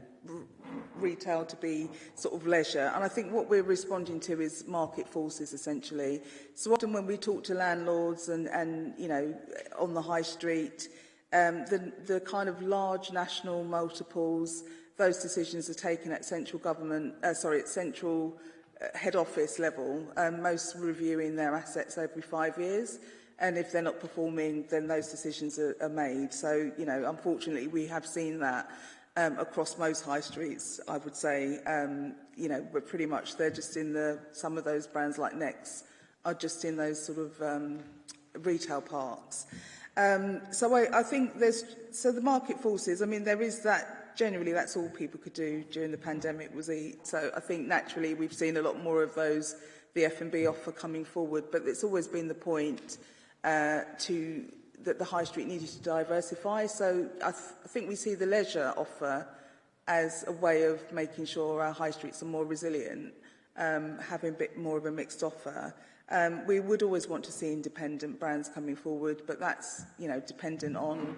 retail to be sort of leisure. And I think what we're responding to is market forces essentially. So often when we talk to landlords and, and you know, on the high street, um, the, the kind of large national multiples, those decisions are taken at central government, uh, sorry, at central uh, head office level, um, most reviewing their assets every five years. And if they're not performing, then those decisions are, are made. So, you know, unfortunately, we have seen that um, across most high streets, I would say, um, you know, we're pretty much, they're just in the, some of those brands like Nex are just in those sort of um, retail parks. Um, so I, I think there's, so the market forces, I mean, there is that, generally that's all people could do during the pandemic was eat. So I think naturally we've seen a lot more of those, the F&B offer coming forward, but it's always been the point uh, to that the high street needed to diversify. So I, th I think we see the leisure offer as a way of making sure our high streets are more resilient, um, having a bit more of a mixed offer. Um, we would always want to see independent brands coming forward, but that's you know dependent on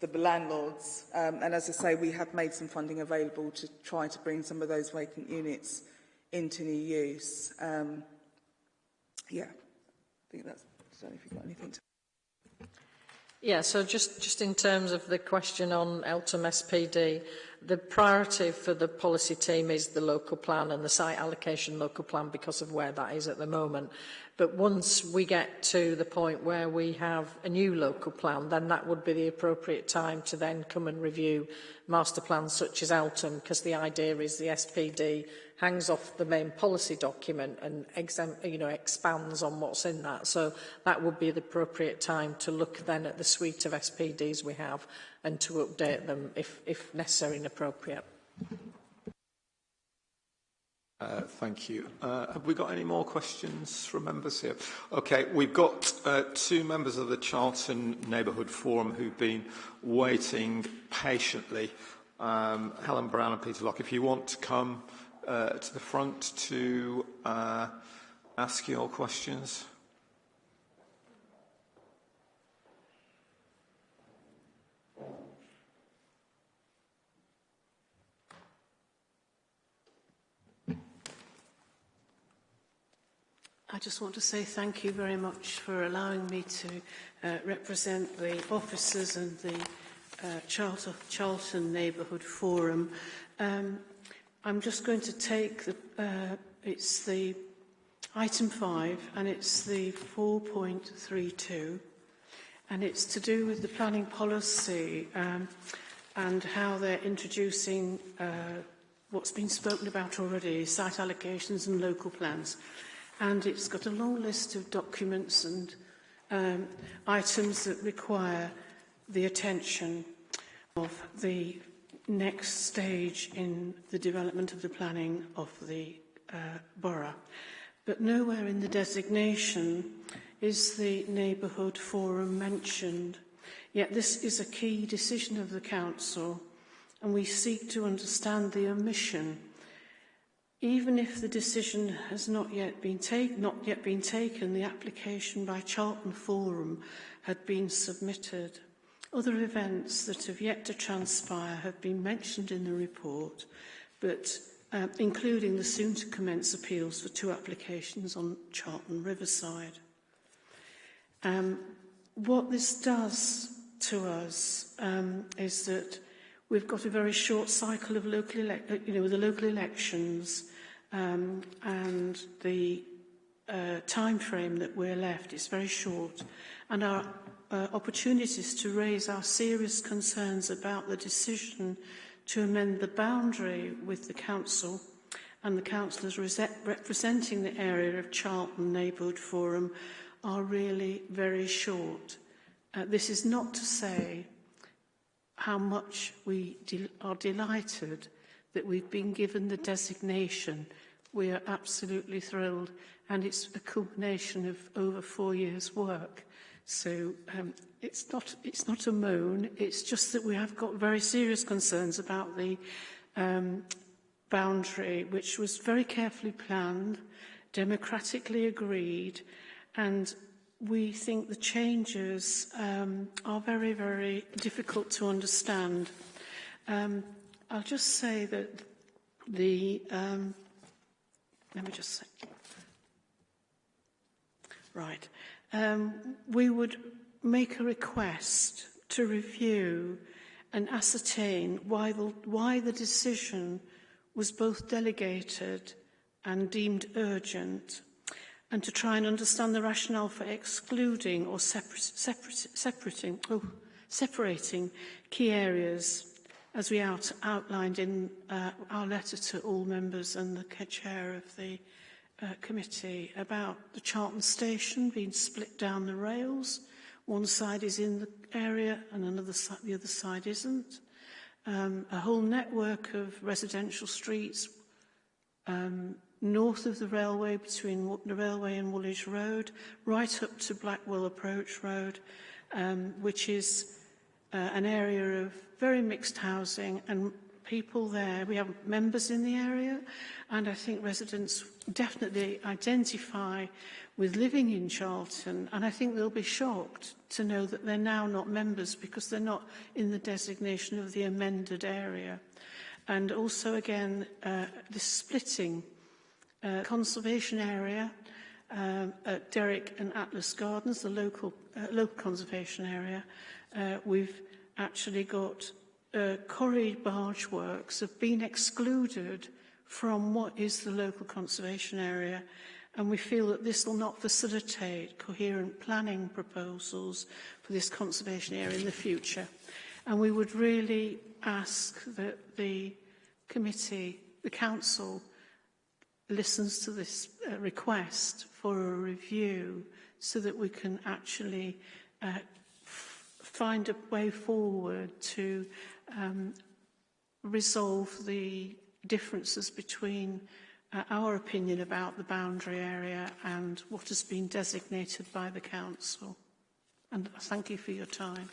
the landlords. Um, and as I say, we have made some funding available to try to bring some of those vacant units into new use. Um, yeah, I think that's. I don't know if you've got anything to. Yeah, so just, just in terms of the question on Eltham SPD, the priority for the policy team is the local plan and the site allocation local plan because of where that is at the moment. But once we get to the point where we have a new local plan, then that would be the appropriate time to then come and review master plans such as Eltham, because the idea is the SPD hangs off the main policy document and exam, you know, expands on what's in that. So that would be the appropriate time to look then at the suite of SPDs we have and to update them if, if necessary and appropriate. Uh, thank you. Uh, have we got any more questions from members here? Okay, we've got uh, two members of the Charlton Neighbourhood Forum who've been waiting patiently. Um, Helen Brown and Peter Locke, if you want to come uh, to the front to uh, ask your questions. I just want to say thank you very much for allowing me to uh, represent the officers and the uh, Charlton, Neighbourhood Forum. Um, I'm just going to take the, uh, it's the item 5 and it's the 4.32 and it's to do with the planning policy um, and how they're introducing uh, what's been spoken about already, site allocations and local plans. And it's got a long list of documents and um, items that require the attention of the next stage in the development of the planning of the uh, borough. But nowhere in the designation is the neighbourhood forum mentioned. Yet this is a key decision of the council and we seek to understand the omission. Even if the decision has not yet been, take, not yet been taken, the application by Charlton Forum had been submitted. Other events that have yet to transpire have been mentioned in the report, but uh, including the soon-to-commence appeals for two applications on Charlton Riverside. Um, what this does to us um, is that we've got a very short cycle of local uh, you know, the local elections um, and the uh, time frame that we're left is very short and our uh, opportunities to raise our serious concerns about the decision to amend the boundary with the Council and the councillors representing the area of Charlton Neighbourhood Forum are really very short. Uh, this is not to say how much we de are delighted that we've been given the designation. We are absolutely thrilled and it's a culmination of over four years' work. So um, it's, not, it's not a moan, it's just that we have got very serious concerns about the um, boundary, which was very carefully planned, democratically agreed, and we think the changes um, are very, very difficult to understand. Um, I'll just say that the... Um, let me just say... Right. um, we would make a request to review and ascertain why the, why the decision was both delegated and deemed urgent and to try and understand the rationale for excluding or separ separ separating, oh, separating key areas as we out outlined in uh, our letter to all members and the chair of the uh, committee about the Charlton station being split down the rails. One side is in the area and another side, the other side isn't. Um, a whole network of residential streets um, north of the railway, between the railway and Woolwich Road, right up to Blackwall Approach Road, um, which is uh, an area of very mixed housing and people there. We have members in the area, and I think residents definitely identify with living in Charlton, and I think they'll be shocked to know that they're now not members because they're not in the designation of the amended area. And also, again, uh, the splitting uh, conservation area um, at Derrick and Atlas Gardens, the local, uh, local conservation area, uh, we've actually got uh, Cory barge works have been excluded from what is the local conservation area and we feel that this will not facilitate coherent planning proposals for this conservation area in the future. And we would really ask that the committee, the council, listens to this uh, request for a review so that we can actually uh, find a way forward to um, resolve the differences between uh, our opinion about the boundary area and what has been designated by the Council. And thank you for your time.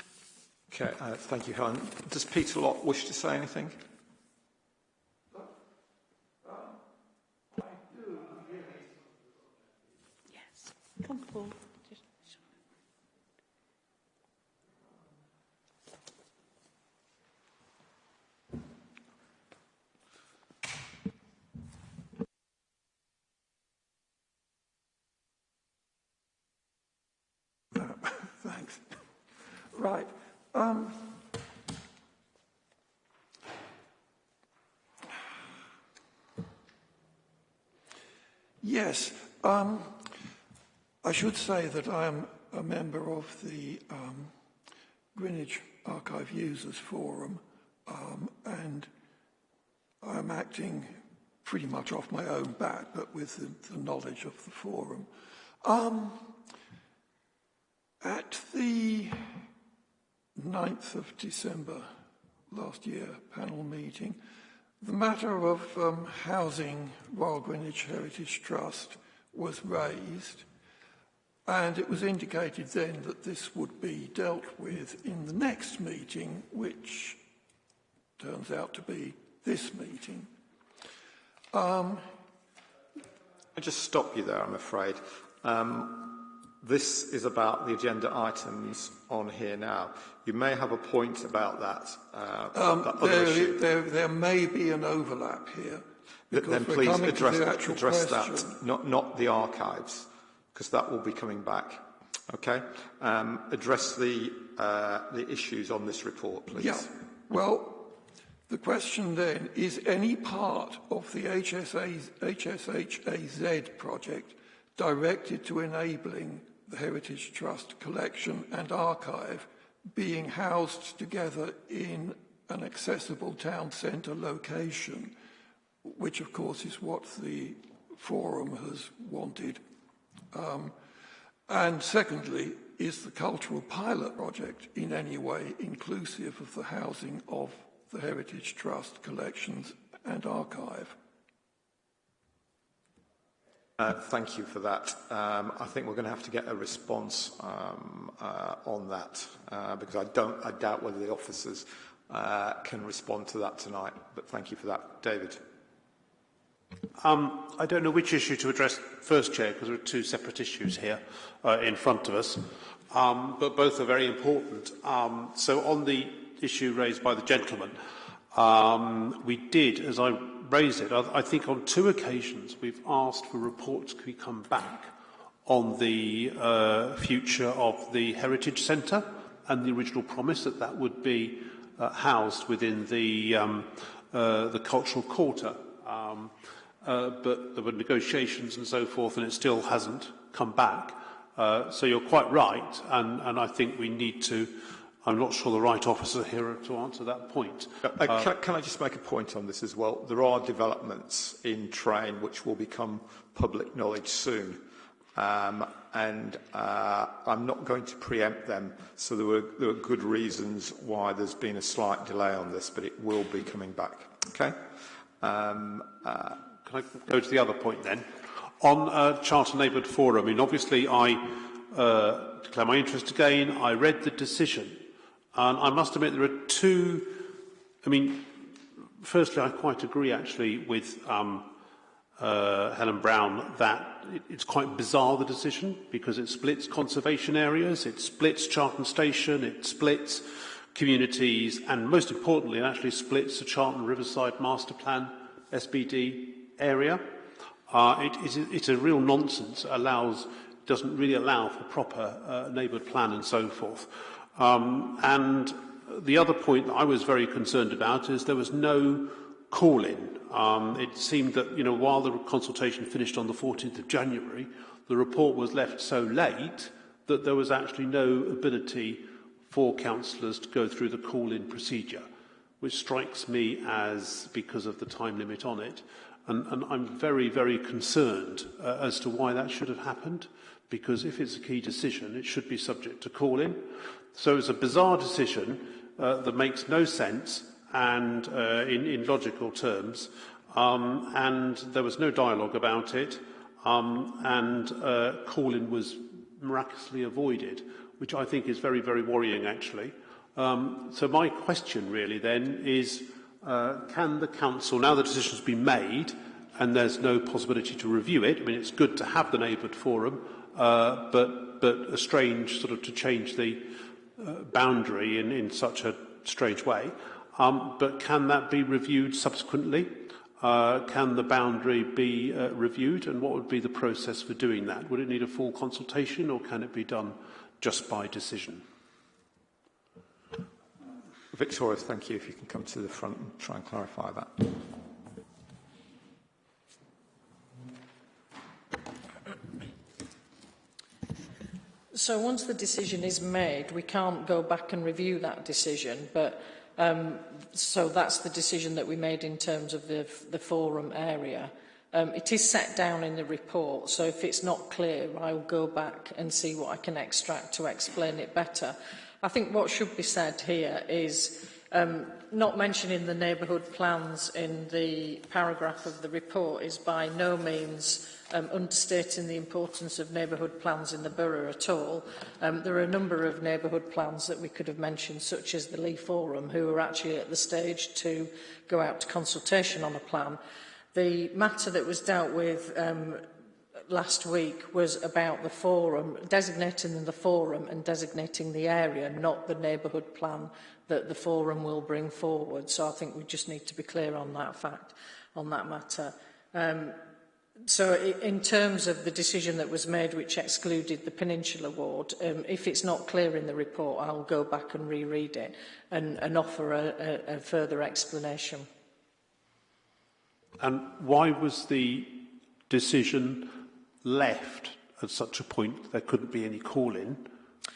Okay, uh, thank you, Helen. Does Peter Lott wish to say anything? Yes. Come forward. Right. Um, yes. Um, I should say that I am a member of the um, Greenwich Archive Users Forum um, and I'm acting pretty much off my own bat, but with the, the knowledge of the forum. Um, at the 9th of December last year panel meeting, the matter of um, housing Royal Greenwich Heritage Trust was raised and it was indicated then that this would be dealt with in the next meeting, which turns out to be this meeting. Um, I just stop you there, I'm afraid. Um, This is about the agenda items on here now. You may have a point about that, uh, um, that there, issue. There, there may be an overlap here. Then please address, address that, not, not the archives, because that will be coming back. Okay? Um, address the, uh, the issues on this report, please. Yeah. Well, the question then, is any part of the HSA, HSHAZ project directed to enabling the Heritage Trust collection and archive being housed together in an accessible town centre location, which of course is what the forum has wanted. Um, and secondly, is the cultural pilot project in any way inclusive of the housing of the Heritage Trust collections and archive? Uh, thank you for that. Um, I think we're going to have to get a response um, uh, on that uh, because I don't, I doubt whether the officers uh, can respond to that tonight. But thank you for that, David. Um, I don't know which issue to address first, Chair, because there are two separate issues here uh, in front of us, um, but both are very important. Um, so on the issue raised by the gentleman, Um, we did, as I raised it, I, I think on two occasions we've asked for reports to come back on the uh, future of the Heritage Centre and the original promise that that would be uh, housed within the, um, uh, the cultural quarter. Um, uh, but there were negotiations and so forth, and it still hasn't come back. Uh, so you're quite right, and, and I think we need to I'm not sure the right officer here to answer that point. Uh, uh, can, can I just make a point on this as well? There are developments in train which will become public knowledge soon. Um, and uh, I'm not going to preempt them. So there were, there were good reasons why there's been a slight delay on this, but it will be coming back. Okay. Um, uh, Can I go to the other point then? On uh, Charlton Neighbourhood Forum, I mean, obviously I uh, declare my interest again. I read the decision, And I must admit there are two, I mean, firstly, I quite agree actually with um, uh, Helen Brown that it, it's quite bizarre the decision because it splits conservation areas, it splits Charlton Station, it splits communities, and most importantly, it actually splits the Charlton Riverside Master Plan SBD area. Uh, it, it, it's a real nonsense. It allows, doesn't really allow for proper uh, neighbourhood plan and so forth. Um, and the other point that I was very concerned about is there was no call-in Um, it seemed that, you know, while the consultation finished on the 14th of January, the report was left so late that there was actually no ability for councillors to go through the call-in procedure, which strikes me as because of the time limit on it. And, and I'm very, very concerned uh, as to why that should have happened, because if it's a key decision, it should be subject to call-in. So it's a bizarre decision uh, that makes no sense and uh, in, in logical terms, um, and there was no dialogue about it, um, and uh, Colin was miraculously avoided, which I think is very, very worrying actually. Um, so my question really then is, uh, can the council, now the decision's been made, and there's no possibility to review it, I mean, it's good to have the neighbourhood forum, uh, but, but a strange sort of to change the, uh, boundary in, in such a strange way. Um, but can that be reviewed subsequently? Uh, can the boundary be uh, reviewed and what would be the process for doing that? Would it need a full consultation or can it be done just by decision? Victoria, thank you. If you can come to the front and try and clarify that. So once the decision is made, we can't go back and review that decision, but um, so that's the decision that we made in terms of the, the forum area. Um, it is set down in the report, so if it's not clear, I'll go back and see what I can extract to explain it better. I think what should be said here is um, not mentioning the neighbourhood plans in the paragraph of the report is by no means um, understating the importance of neighbourhood plans in the borough at all. Um, there are a number of neighbourhood plans that we could have mentioned, such as the Lee Forum, who are actually at the stage to go out to consultation on a plan. The matter that was dealt with um, last week was about the forum, designating the forum and designating the area, not the neighbourhood plan that the forum will bring forward. So I think we just need to be clear on that fact, on that matter. Um, So in terms of the decision that was made which excluded the Peninsula Ward, um, if it's not clear in the report, I'll go back and reread it and, and offer a, a, a further explanation. And why was the decision left at such a point there couldn't be any call-in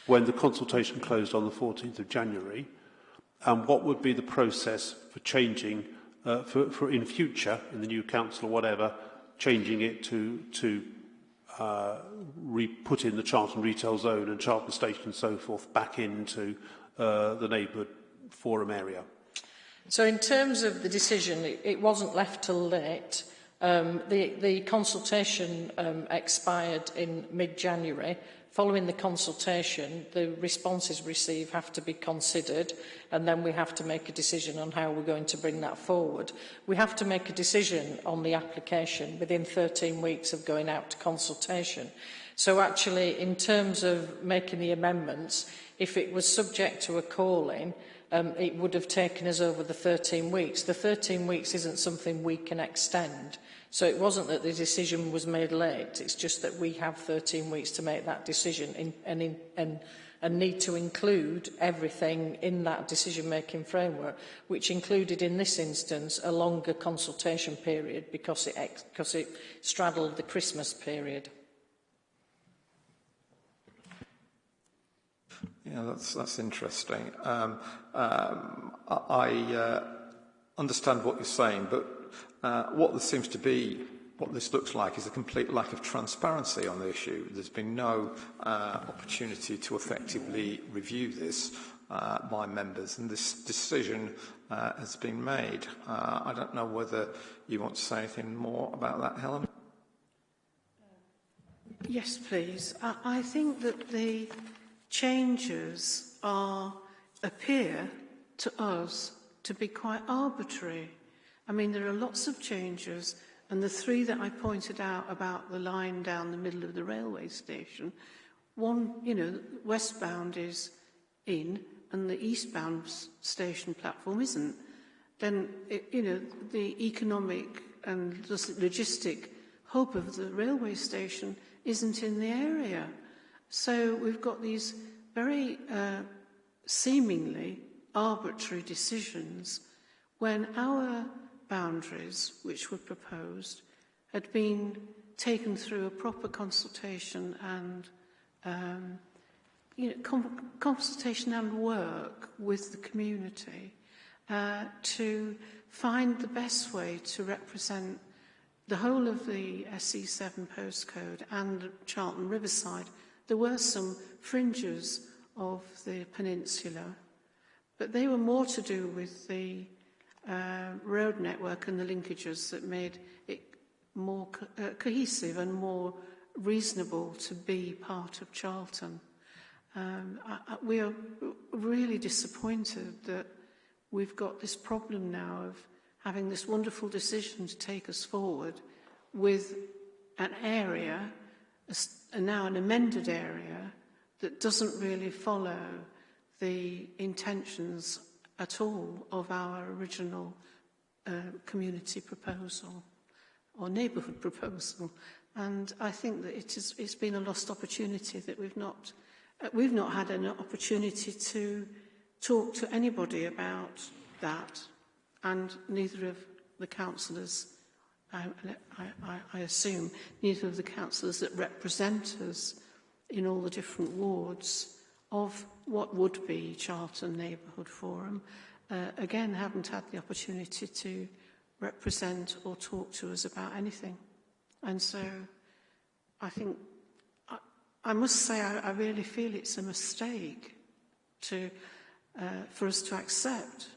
when the consultation closed on the 14th of January? And what would be the process for changing, uh, for, for in future, in the new council or whatever, changing it to, to uh, re put in the Charlton retail zone and Charlton station and so forth back into uh, the neighbourhood forum area. So in terms of the decision, it, it wasn't left till late. Um, the, the consultation um, expired in mid-January. Following the consultation, the responses received have to be considered and then we have to make a decision on how we're going to bring that forward. We have to make a decision on the application within 13 weeks of going out to consultation. So actually, in terms of making the amendments, if it was subject to a calling, um, it would have taken us over the 13 weeks. The 13 weeks isn't something we can extend. So it wasn't that the decision was made late, it's just that we have 13 weeks to make that decision in, and, in, and, and need to include everything in that decision-making framework, which included in this instance a longer consultation period because it, because it straddled the Christmas period. Yeah, that's, that's interesting. Um, um, I uh, understand what you're saying, but uh, what there seems to be, what this looks like, is a complete lack of transparency on the issue. There's been no uh, opportunity to effectively review this uh, by members, and this decision uh, has been made. Uh, I don't know whether you want to say anything more about that, Helen? Yes, please. I, I think that the changes are appear to us to be quite arbitrary. I mean, there are lots of changes, and the three that I pointed out about the line down the middle of the railway station, one, you know, westbound is in, and the eastbound station platform isn't. Then, it, you know, the economic and logistic hope of the railway station isn't in the area. So we've got these very uh, seemingly arbitrary decisions when our boundaries, which were proposed, had been taken through a proper consultation and um, you know, com consultation and work with the community uh, to find the best way to represent the whole of the SE7 postcode and Charlton Riverside. There were some fringes of the peninsula, but they were more to do with the uh, road network and the linkages that made it more co uh, cohesive and more reasonable to be part of Charlton. Um, I, I, we are really disappointed that we've got this problem now of having this wonderful decision to take us forward with an area a, now an amended area that doesn't really follow the intentions at all of our original uh, community proposal or neighbourhood proposal. And I think that it is, it's been a lost opportunity that we've not, uh, we've not had an opportunity to talk to anybody about that and neither of the councillors, I, I, I assume, neither of the councillors that represent us in all the different wards of what would be Charlton Neighbourhood Forum, uh, again, haven't had the opportunity to represent or talk to us about anything. And so I think, I, I must say, I, I really feel it's a mistake to, uh, for us to accept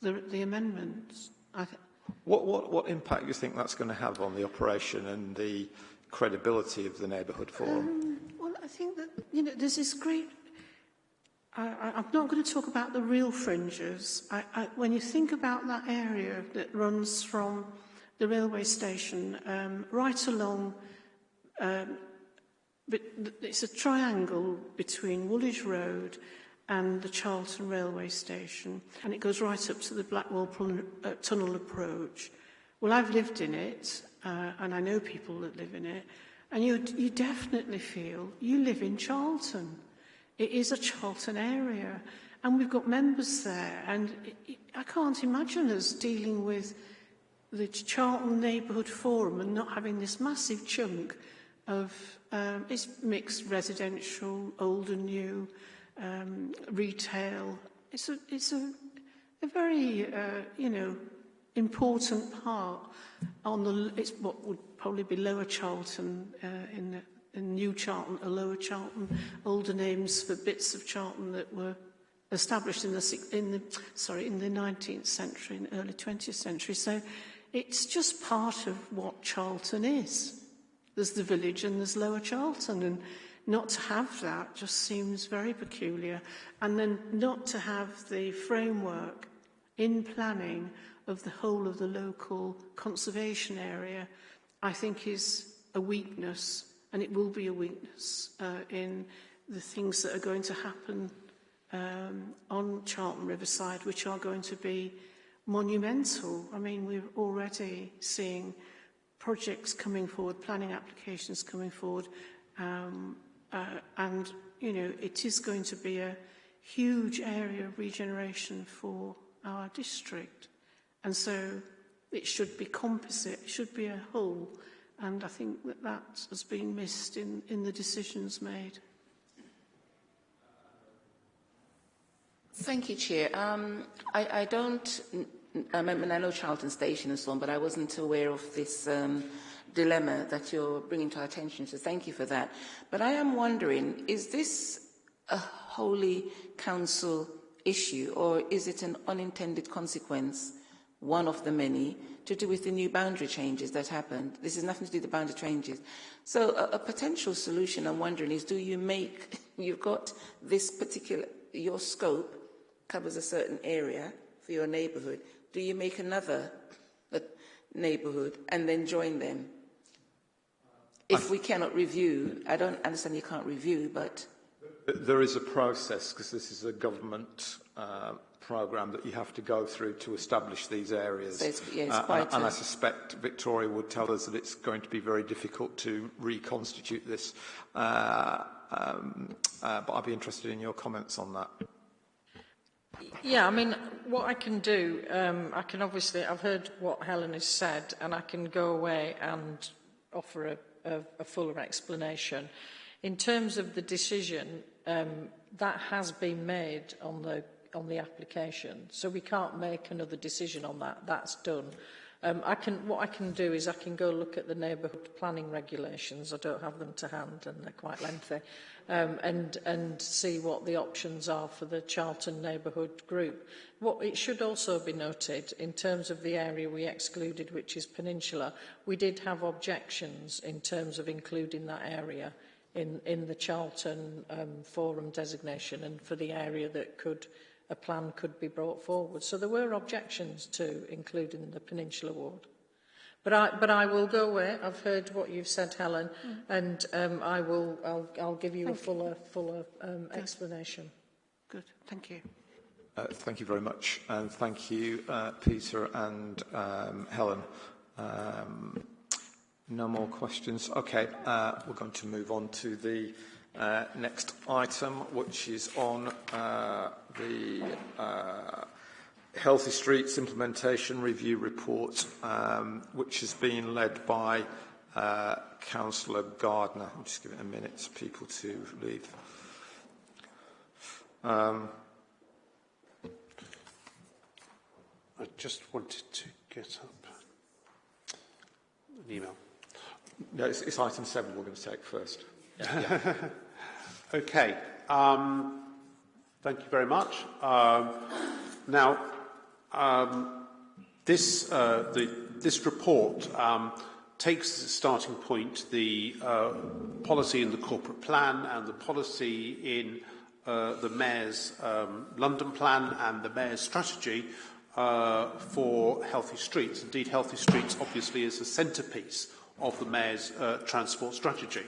the, the amendments. I, th What, what, what impact do you think that's going to have on the operation and the credibility of the neighbourhood forum? Um, well, I think that, you know, there's this great... I, I'm not going to talk about the real fringes. I, I, when you think about that area that runs from the railway station um, right along... Um, but it's a triangle between Woolwich Road and the Charlton railway station, and it goes right up to the Blackwall uh, Tunnel approach. Well, I've lived in it, uh, and I know people that live in it, and you, you definitely feel you live in Charlton. It is a Charlton area, and we've got members there, and it, it, I can't imagine us dealing with the Charlton Neighbourhood Forum and not having this massive chunk of um, it's mixed residential, old and new, um, retail. It's a, it's a, a very, uh, you know, important part on the, it's what would probably be Lower Charlton uh, in the New Charlton, a Lower Charlton, older names for bits of Charlton that were established in the, in the, sorry, in the 19th century and early 20th century. So it's just part of what Charlton is. There's the village and there's Lower Charlton and Not to have that just seems very peculiar. And then not to have the framework in planning of the whole of the local conservation area, I think is a weakness, and it will be a weakness uh, in the things that are going to happen um, on Charlton Riverside, which are going to be monumental. I mean, we're already seeing projects coming forward, planning applications coming forward, um, uh, and, you know, it is going to be a huge area of regeneration for our district. And so it should be composite, it should be a whole. And I think that that has been missed in, in the decisions made. Thank you, Chair. Um, I, I don't, I mean, I know Charlton Station and so on, but I wasn't aware of this um, dilemma that you're bringing to our attention, so thank you for that. But I am wondering, is this a wholly council issue, or is it an unintended consequence, one of the many, to do with the new boundary changes that happened? This has nothing to do with the boundary changes. So a, a potential solution, I'm wondering, is do you make, you've got this particular, your scope, covers a certain area for your neighbourhood, do you make another neighbourhood and then join them? If we cannot review, I don't understand you can't review, but... There is a process, because this is a government uh, programme that you have to go through to establish these areas. So it's, yeah, it's uh, quite and, and a- I suspect Victoria would tell us that it's going to be very difficult to reconstitute this. Uh, um, uh, but I'd be interested in your comments on that. Yeah, I mean, what I can do, um, I can obviously, I've heard what Helen has said, and I can go away and offer a, a, a fuller explanation. In terms of the decision, um, that has been made on the on the application. So we can't make another decision on that. That's done. Um, I can, what I can do is I can go look at the neighbourhood planning regulations. I don't have them to hand and they're quite lengthy. Um, and, and see what the options are for the Charlton neighbourhood group. What it should also be noted in terms of the area we excluded, which is Peninsula, we did have objections in terms of including that area in, in the Charlton um, forum designation and for the area that could a plan could be brought forward. So there were objections to including the Peninsula Ward. But I, but I will go away. I've heard what you've said, Helen, mm. and um, I will. I'll, I'll give you thank a fuller, you. fuller um, Good. explanation. Good. Thank you. Uh, thank you very much, and thank you, uh, Peter and um, Helen. Um, no more questions. Okay, uh, we're going to move on to the. Uh, next item, which is on uh, the uh, Healthy Streets Implementation Review Report, um, which has been led by uh, Councillor Gardner. I'll just give it a minute for people to leave. Um, I just wanted to get up an email. No, it's, it's item seven we're going to take first. Yeah. yeah. Okay. Um, thank you very much. Um, now, um, this, uh, the, this report um, takes as a starting point the uh, policy in the corporate plan and the policy in uh, the Mayor's um, London plan and the Mayor's strategy uh, for healthy streets. Indeed, healthy streets obviously is a centrepiece of the Mayor's uh, transport strategy.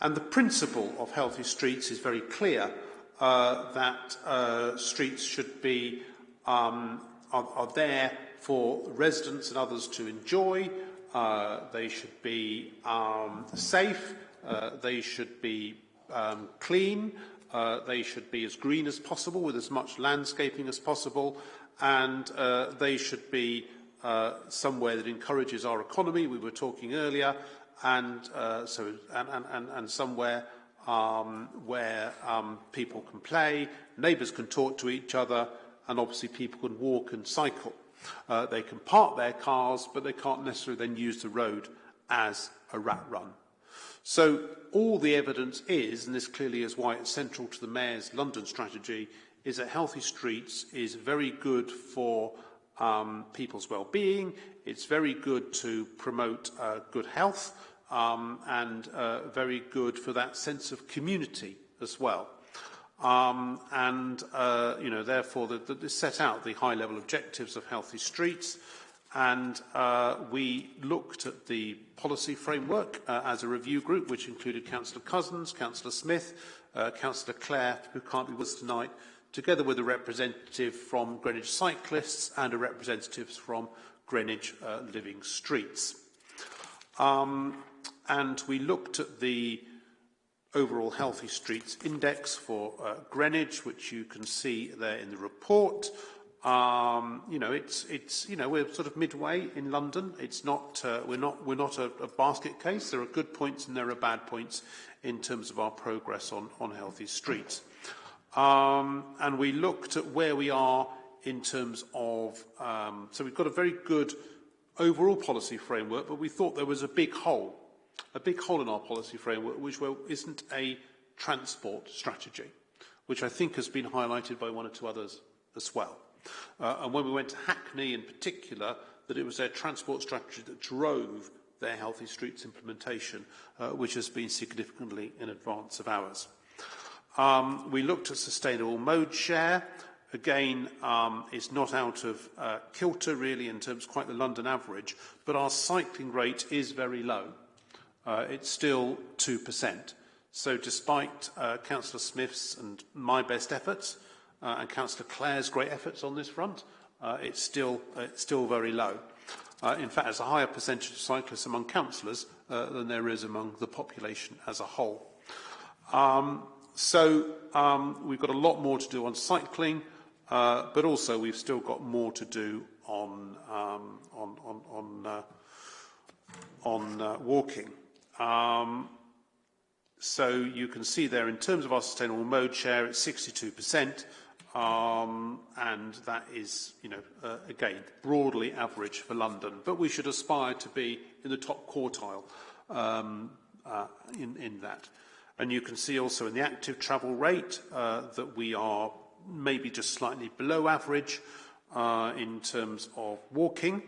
And the principle of healthy streets is very clear uh, that uh, streets should be um, are, are there for residents and others to enjoy. Uh, they should be um, safe. Uh, they should be um, clean. Uh, they should be as green as possible with as much landscaping as possible. And uh, they should be uh, somewhere that encourages our economy. We were talking earlier, and uh, so and, and, and, and somewhere um, where um, people can play, neighbours can talk to each other, and obviously people can walk and cycle. Uh, they can park their cars, but they can't necessarily then use the road as a rat run. So all the evidence is, and this clearly is why it's central to the Mayor's London strategy, is that healthy streets is very good for um, people's well-being. It's very good to promote uh, good health um, and uh, very good for that sense of community as well. Um, and, uh, you know, therefore, the, the, set out the high-level objectives of healthy streets, and uh, we looked at the policy framework uh, as a review group, which included Councillor Cousins, Councillor Smith, uh, Councillor Clare, who can't be with us tonight, together with a representative from Greenwich Cyclists and a representative from Greenwich uh, Living Streets. Um, and we looked at the overall Healthy Streets Index for uh, Greenwich, which you can see there in the report. Um, you know, it's, it's, you know, we're sort of midway in London. It's not, uh, we're not, we're not a, a basket case. There are good points and there are bad points in terms of our progress on, on healthy streets. Um, and we looked at where we are in terms of, um, so we've got a very good overall policy framework, but we thought there was a big hole, a big hole in our policy framework, which well, isn't a transport strategy, which I think has been highlighted by one or two others as well. Uh, and when we went to Hackney in particular, that it was their transport strategy that drove their Healthy Streets implementation, uh, which has been significantly in advance of ours. Um, we looked at sustainable mode share. Again, um, it's not out of uh, kilter really in terms of quite the London average, but our cycling rate is very low. Uh, it's still 2%. So despite uh, Councillor Smith's and my best efforts, uh, and Councillor Clare's great efforts on this front, uh, it's, still, uh, it's still very low. Uh, in fact, there's a higher percentage of cyclists among councillors uh, than there is among the population as a whole. Um, so um, we've got a lot more to do on cycling, uh, but also we've still got more to do on, um, on, on, on, uh, on uh, walking. Um, so you can see there in terms of our sustainable mode share, it's 62%. Um, and that is, you know, uh, again, broadly average for London. But we should aspire to be in the top quartile um, uh, in, in that. And you can see also in the active travel rate uh, that we are maybe just slightly below average uh, in terms of walking.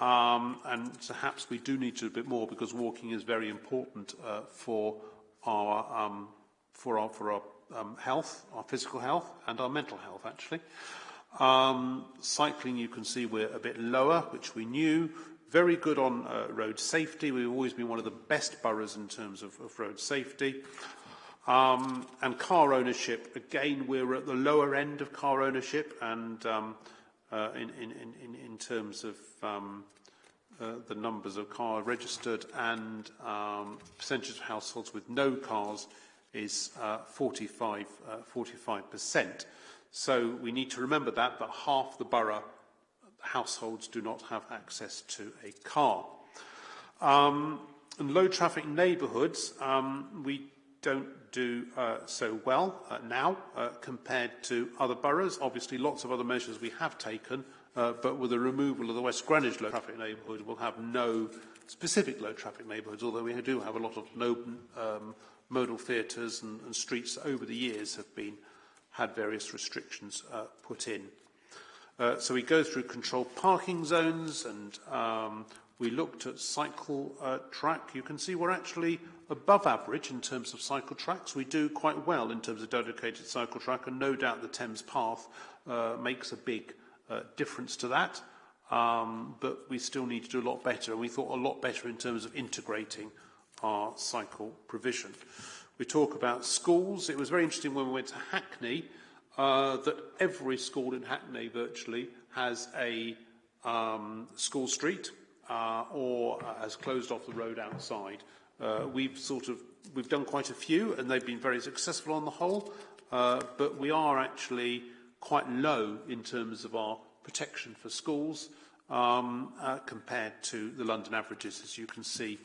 Um, and perhaps we do need to do a bit more because walking is very important uh, for our um, for our for our um, health, our physical health, and our mental health, actually. Um, cycling, you can see we're a bit lower, which we knew. Very good on uh, road safety. We've always been one of the best boroughs in terms of, of road safety. Um, and car ownership, again, we're at the lower end of car ownership and um, uh, in, in, in, in terms of um, uh, the numbers of cars registered and um, percentage of households with no cars is uh, 45, uh, 45%. So we need to remember that, that half the borough households do not have access to a car. Um, in low traffic neighbourhoods, um, we don't do uh, so well uh, now uh, compared to other boroughs. Obviously, lots of other measures we have taken, uh, but with the removal of the West Greenwich low traffic neighbourhood, we'll have no specific low traffic neighbourhoods, although we do have a lot of um, modal filters and, and streets over the years have been had various restrictions uh, put in. Uh, so we go through controlled parking zones and um, we looked at cycle uh, track. You can see we're actually above average in terms of cycle tracks. We do quite well in terms of dedicated cycle track and no doubt the Thames Path uh, makes a big uh, difference to that. Um, but we still need to do a lot better and we thought a lot better in terms of integrating our cycle provision. We talk about schools. It was very interesting when we went to Hackney uh, that every school in Hackney virtually has a um, school street uh, or has closed off the road outside. Uh, we've sort of we've done quite a few and they've been very successful on the whole, uh, but we are actually quite low in terms of our protection for schools um, uh, compared to the London averages, as you can see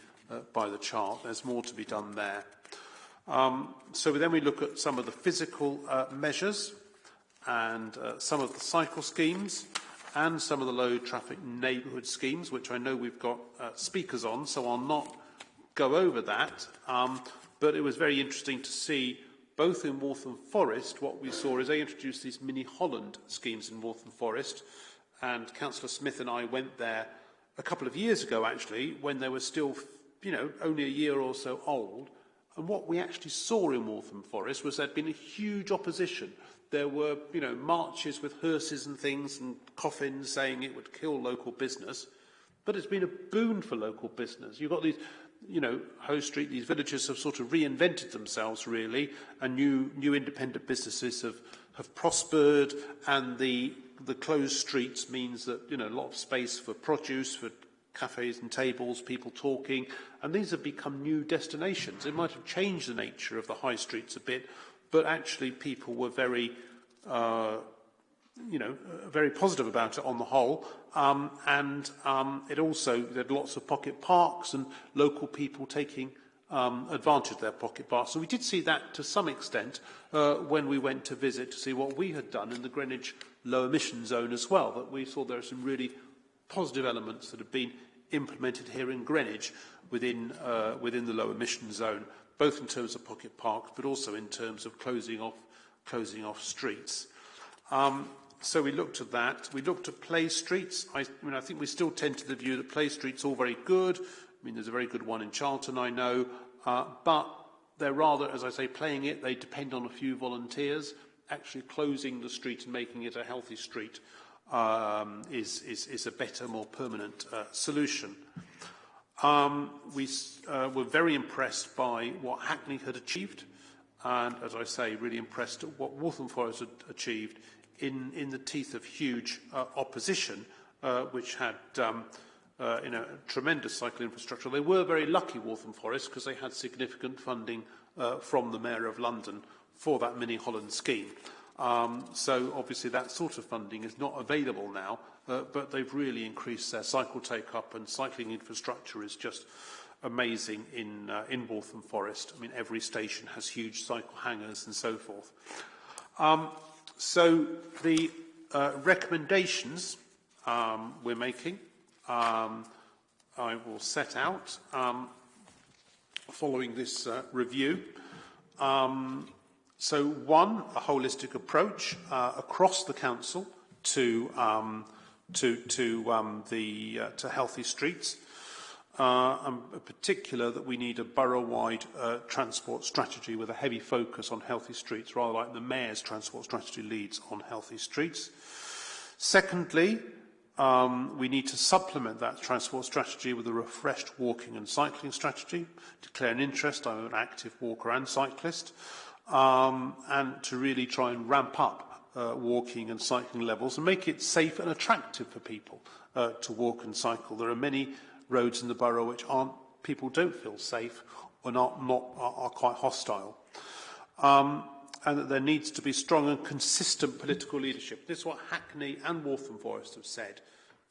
by the chart. There's more to be done there. Um, so then we look at some of the physical uh, measures and uh, some of the cycle schemes and some of the low traffic neighbourhood schemes, which I know we've got uh, speakers on, so I'll not go over that. Um, but it was very interesting to see both in Waltham Forest, what we saw is they introduced these mini Holland schemes in Waltham Forest, and Councillor Smith and I went there a couple of years ago, actually, when they were still you know, only a year or so old. And what we actually saw in Waltham Forest was there'd been a huge opposition. There were, you know, marches with hearses and things and coffins saying it would kill local business. But it's been a boon for local business. You've got these, you know, Hoe Street, these villages have sort of reinvented themselves really, and new, new independent businesses have have prospered, and the the closed streets means that you know a lot of space for produce, for cafes and tables, people talking, and these have become new destinations. It might have changed the nature of the high streets a bit, but actually people were very, uh, you know, uh, very positive about it on the whole. Um, and um, it also, there had lots of pocket parks and local people taking um, advantage of their pocket parks. So we did see that to some extent uh, when we went to visit to see what we had done in the Greenwich low emission zone as well, that we saw there are some really positive elements that have been implemented here in Greenwich within, uh, within the low emission zone, both in terms of pocket parks, but also in terms of closing off, closing off streets. Um, so we looked at that. We looked at play streets. I, I, mean, I think we still tend to the view that play streets are all very good. I mean, there's a very good one in Charlton, I know, uh, but they're rather, as I say, playing it. They depend on a few volunteers. Actually closing the street and making it a healthy street um, is, is, is a better, more permanent uh, solution. Um, we uh, were very impressed by what Hackney had achieved, and as I say, really impressed at what Waltham Forest had achieved in, in the teeth of huge uh, opposition, uh, which had um, uh, you know, tremendous cycle infrastructure. They were very lucky, Waltham Forest, because they had significant funding uh, from the Mayor of London for that mini Holland scheme. Um, so obviously that sort of funding is not available now, uh, but they've really increased their cycle take-up and cycling infrastructure is just amazing in, uh, in Waltham Forest. I mean, every station has huge cycle hangers and so forth. Um, so the uh, recommendations um, we're making, um, I will set out um, following this uh, review. So one, a holistic approach uh, across the council to um, to to um, the uh, to healthy streets. Uh, and in particular, that we need a borough-wide uh, transport strategy with a heavy focus on healthy streets, rather like the mayor's transport strategy leads on healthy streets. Secondly, um, we need to supplement that transport strategy with a refreshed walking and cycling strategy, declare an interest. I'm an active walker and cyclist um, and to really try and ramp up uh, walking and cycling levels and make it safe and attractive for people uh, to walk and cycle. There are many roads in the borough which aren't, people don't feel safe or not, not are, are quite hostile. Um, and that there needs to be strong and consistent political leadership. This is what Hackney and Waltham Forest have said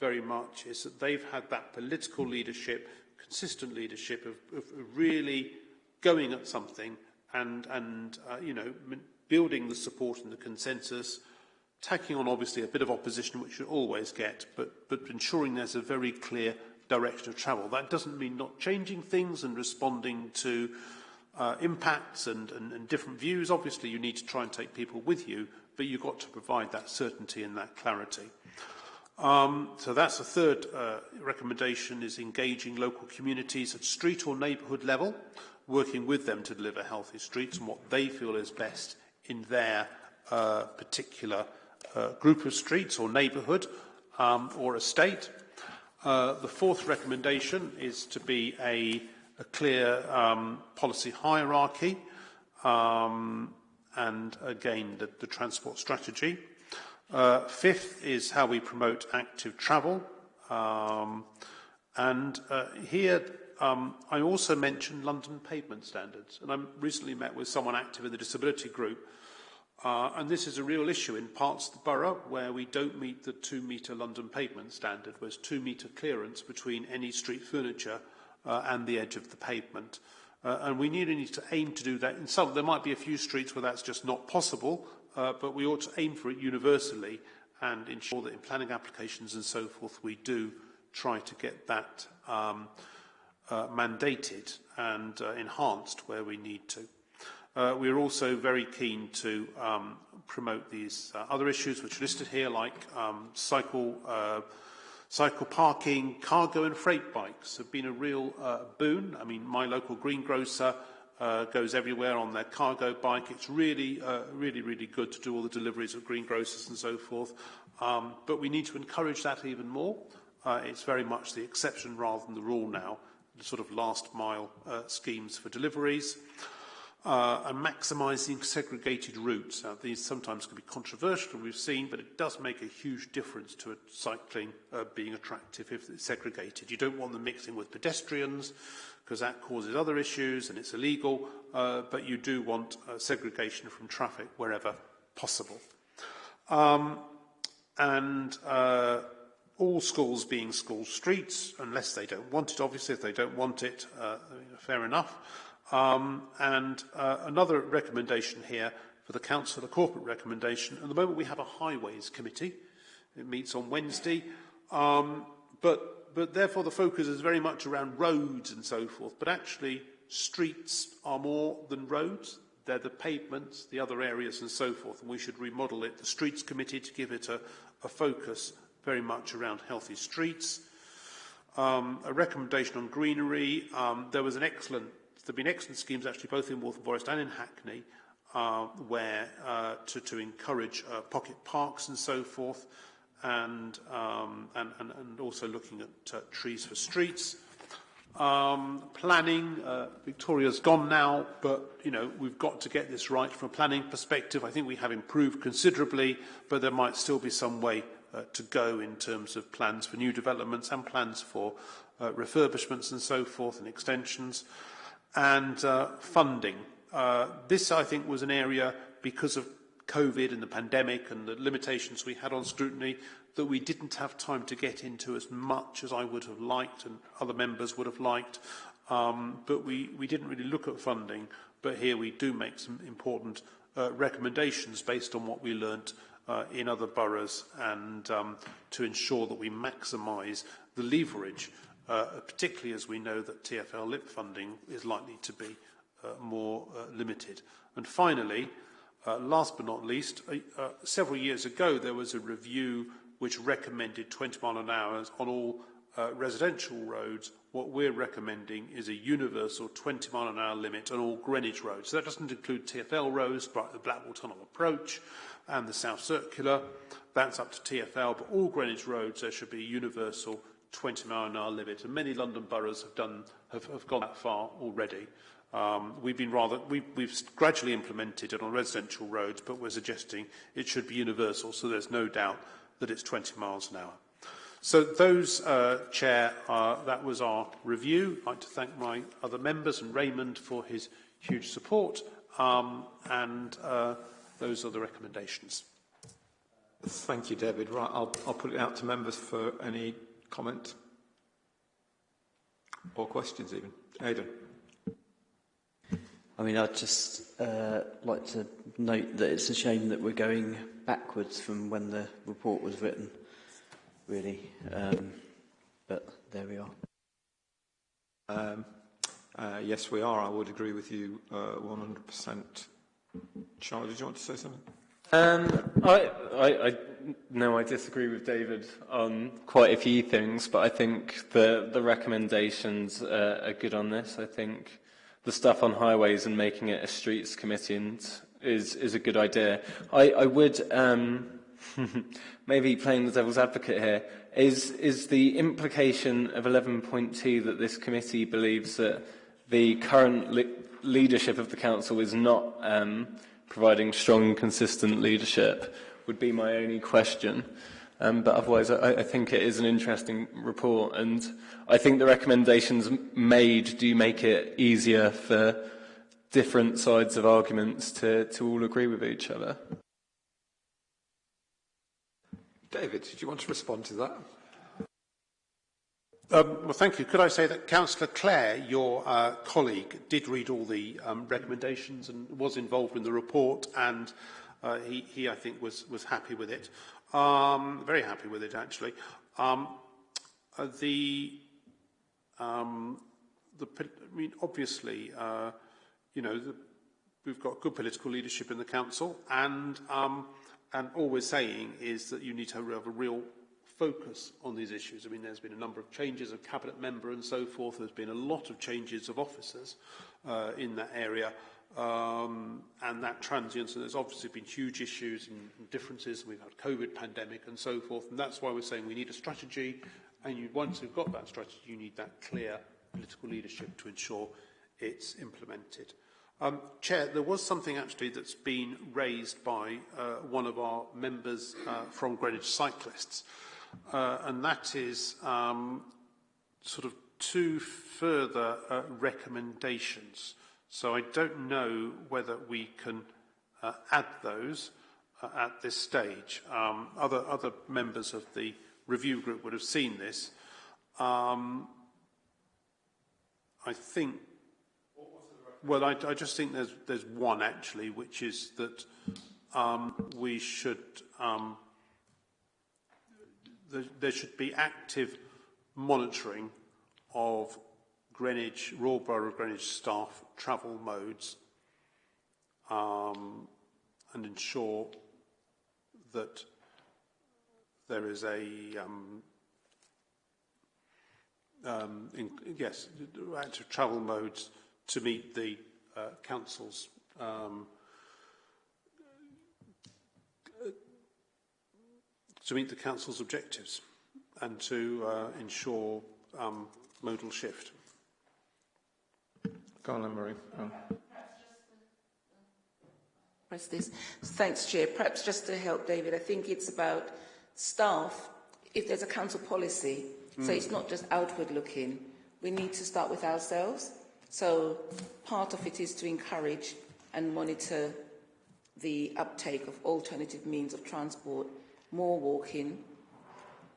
very much, is that they've had that political leadership, consistent leadership of, of really going at something and, and uh, you know, building the support and the consensus, taking on obviously a bit of opposition, which you always get, but, but ensuring there's a very clear direction of travel. That doesn't mean not changing things and responding to uh, impacts and, and, and different views. Obviously, you need to try and take people with you, but you've got to provide that certainty and that clarity. Um, so that's the third uh, recommendation is engaging local communities at street or neighbourhood level working with them to deliver healthy streets and what they feel is best in their uh, particular uh, group of streets or neighbourhood um, or estate. Uh, the fourth recommendation is to be a, a clear um, policy hierarchy um, and again the, the transport strategy. Uh, fifth is how we promote active travel. Um, and uh, here Um, I also mentioned London pavement standards, and I recently met with someone active in the disability group, uh, and this is a real issue in parts of the borough where we don't meet the two-metre London pavement standard, where there's two-metre clearance between any street furniture uh, and the edge of the pavement. Uh, and we need, need to aim to do that. In some, there might be a few streets where that's just not possible, uh, but we ought to aim for it universally and ensure that in planning applications and so forth we do try to get that um, uh, mandated and uh, enhanced where we need to. Uh, we are also very keen to um, promote these uh, other issues which are listed here, like um, cycle, uh, cycle parking, cargo and freight bikes have been a real uh, boon. I mean, my local greengrocer uh, goes everywhere on their cargo bike. It's really, uh, really, really good to do all the deliveries of greengrocers and so forth. Um, but we need to encourage that even more. Uh, it's very much the exception rather than the rule now sort of last mile uh, schemes for deliveries. uh, and maximising segregated routes. Now, these sometimes can be controversial, we've seen, but it does make a huge difference to cycling uh, being attractive if it's segregated. You don't want them mixing with pedestrians, because that causes other issues and it's illegal, uh, but you do want uh, segregation from traffic wherever possible. Um, and uh, all schools being school streets, unless they don't want it, obviously, if they don't want it, uh, fair enough. Um, and uh, another recommendation here for the Council, a corporate recommendation. At the moment, we have a Highways Committee. It meets on Wednesday. Um, but, but therefore, the focus is very much around roads and so forth. But actually, streets are more than roads. They're the pavements, the other areas and so forth. And we should remodel it. The Streets Committee to give it a, a focus very much around healthy streets. Um, a recommendation on greenery. Um, there was an excellent There have been excellent schemes actually both in Waltham Forest and in Hackney uh, where uh, to, to encourage uh, pocket parks and so forth and, um, and, and, and also looking at uh, trees for streets. Um, planning, uh, Victoria's gone now, but you know we've got to get this right from a planning perspective. I think we have improved considerably, but there might still be some way uh, to go in terms of plans for new developments and plans for uh, refurbishments and so forth and extensions and uh, funding. Uh, this, I think, was an area, because of COVID and the pandemic and the limitations we had on scrutiny, that we didn't have time to get into as much as I would have liked and other members would have liked. Um, but we, we didn't really look at funding. But here we do make some important uh, recommendations based on what we learnt uh, in other boroughs and um, to ensure that we maximise the leverage uh, particularly as we know that TFL LIP funding is likely to be uh, more uh, limited. And finally, uh, last but not least, uh, several years ago there was a review which recommended 20 mile an hour on all residential roads. What we're recommending is a universal 20 mile an hour limit on all Greenwich roads. So that doesn't include TFL roads, but the Blackwall Tunnel approach and the South Circular. That's up to TFL, but all Greenwich roads there should be a universal 20 mile an hour limit, and many London boroughs have, done, have, have gone that far already. Um, we've been rather, we, we've gradually implemented it on residential roads, but we're suggesting it should be universal, so there's no doubt that it's 20 miles an hour. So those, uh, Chair, uh, that was our review. I'd like to thank my other members and Raymond for his huge support, um, and uh, those are the recommendations. Thank you, David. Right, I'll, I'll put it out to members for any comment? Or questions even? Aidan? I mean, I'd just uh, like to note that it's a shame that we're going backwards from when the report was written, really. Um, but there we are. Um, uh, yes, we are. I would agree with you uh, 100%. Charlie, did you want to say something? Um, I, I, I no, I disagree with David on quite a few things, but I think the, the recommendations uh, are good on this. I think the stuff on highways and making it a streets committee is, is a good idea. I, I would, um, maybe playing the devil's advocate here, is, is the implication of 11.2 that this committee believes that the current le leadership of the council is not um, providing strong, consistent leadership would be my only question. Um, but otherwise, I, I think it is an interesting report, and I think the recommendations made do make it easier for different sides of arguments to, to all agree with each other. David, did you want to respond to that? Um, well, thank you. Could I say that Councillor Clare, your uh, colleague, did read all the um, recommendations and was involved in the report, and uh, he, he, I think, was, was happy with it. Um, very happy with it, actually. Um, uh, the, um, the, I mean, obviously, uh, you know, the, we've got good political leadership in the council, and um, and all we're saying is that you need to have a real focus on these issues. I mean, there's been a number of changes of cabinet member and so forth. There's been a lot of changes of officers uh, in that area. Um, and that transience, and there's obviously been huge issues and, differences. We've had COVID pandemic and so forth, and that's why we're saying we need a strategy. And you, once you've got that strategy, you need that clear political leadership to ensure it's implemented. Um, Chair, there was something actually that's been raised by uh, one of our members uh, from Greenwich Cyclists, uh, and that is um, sort of two further uh, recommendations. So I don't know whether we can uh, add those uh, at this stage. Um, other, other members of the review group would have seen this. Um, I think Well, I, I just think there's, there's one actually, which is that um, we should, um, there, should be active monitoring of Greenwich, Royal Borough of Greenwich staff travel modes um, and ensure that there is a, um, um, in, yes, active travel modes to meet the uh, council's to meet the council's objectives and to uh, ensure um, modal shift. Go on, Marie. Oh. Press this. Thanks, Chair. Perhaps just to help David, I think it's about staff. If there's a council policy, mm. so it's not just outward looking, we need to start with ourselves. So part of it is to encourage and monitor the uptake of alternative means of transport, more walking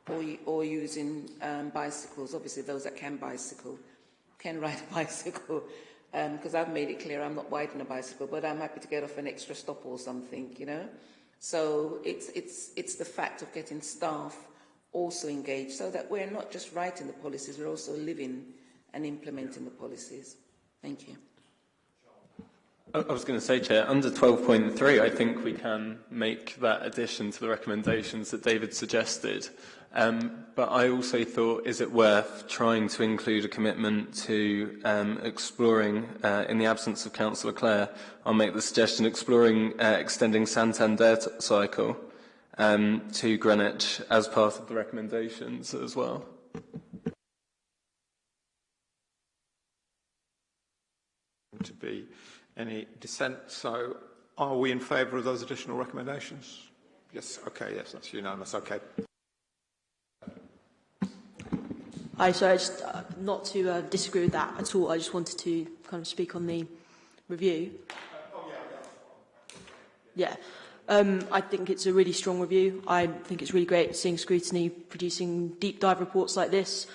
or, or using um, bicycles, obviously those that can bicycle, can ride a bicycle, because um, I've made it clear I'm not riding a bicycle, but I'm happy to get off an extra stop or something, you know. So it's, it's, it's the fact of getting staff also engaged so that we're not just writing the policies, we're also living and implementing the policies. Thank you. I was going to say, Chair, under 12.3, I think we can make that addition to the recommendations that David suggested. Um, but I also thought, is it worth trying to include a commitment to um, exploring, uh, in the absence of Councillor Clare, I'll make the suggestion exploring uh, extending Santander cycle um, to Greenwich as part of the recommendations as well. To be any dissent. So are we in favour of those additional recommendations? Yes, okay, yes, that's unanimous, okay. Hi, so I just, uh, not to uh, disagree with that at all, I just wanted to kind of speak on the review. Yeah, um, I think it's a really strong review. I think it's really great seeing scrutiny producing deep dive reports like this,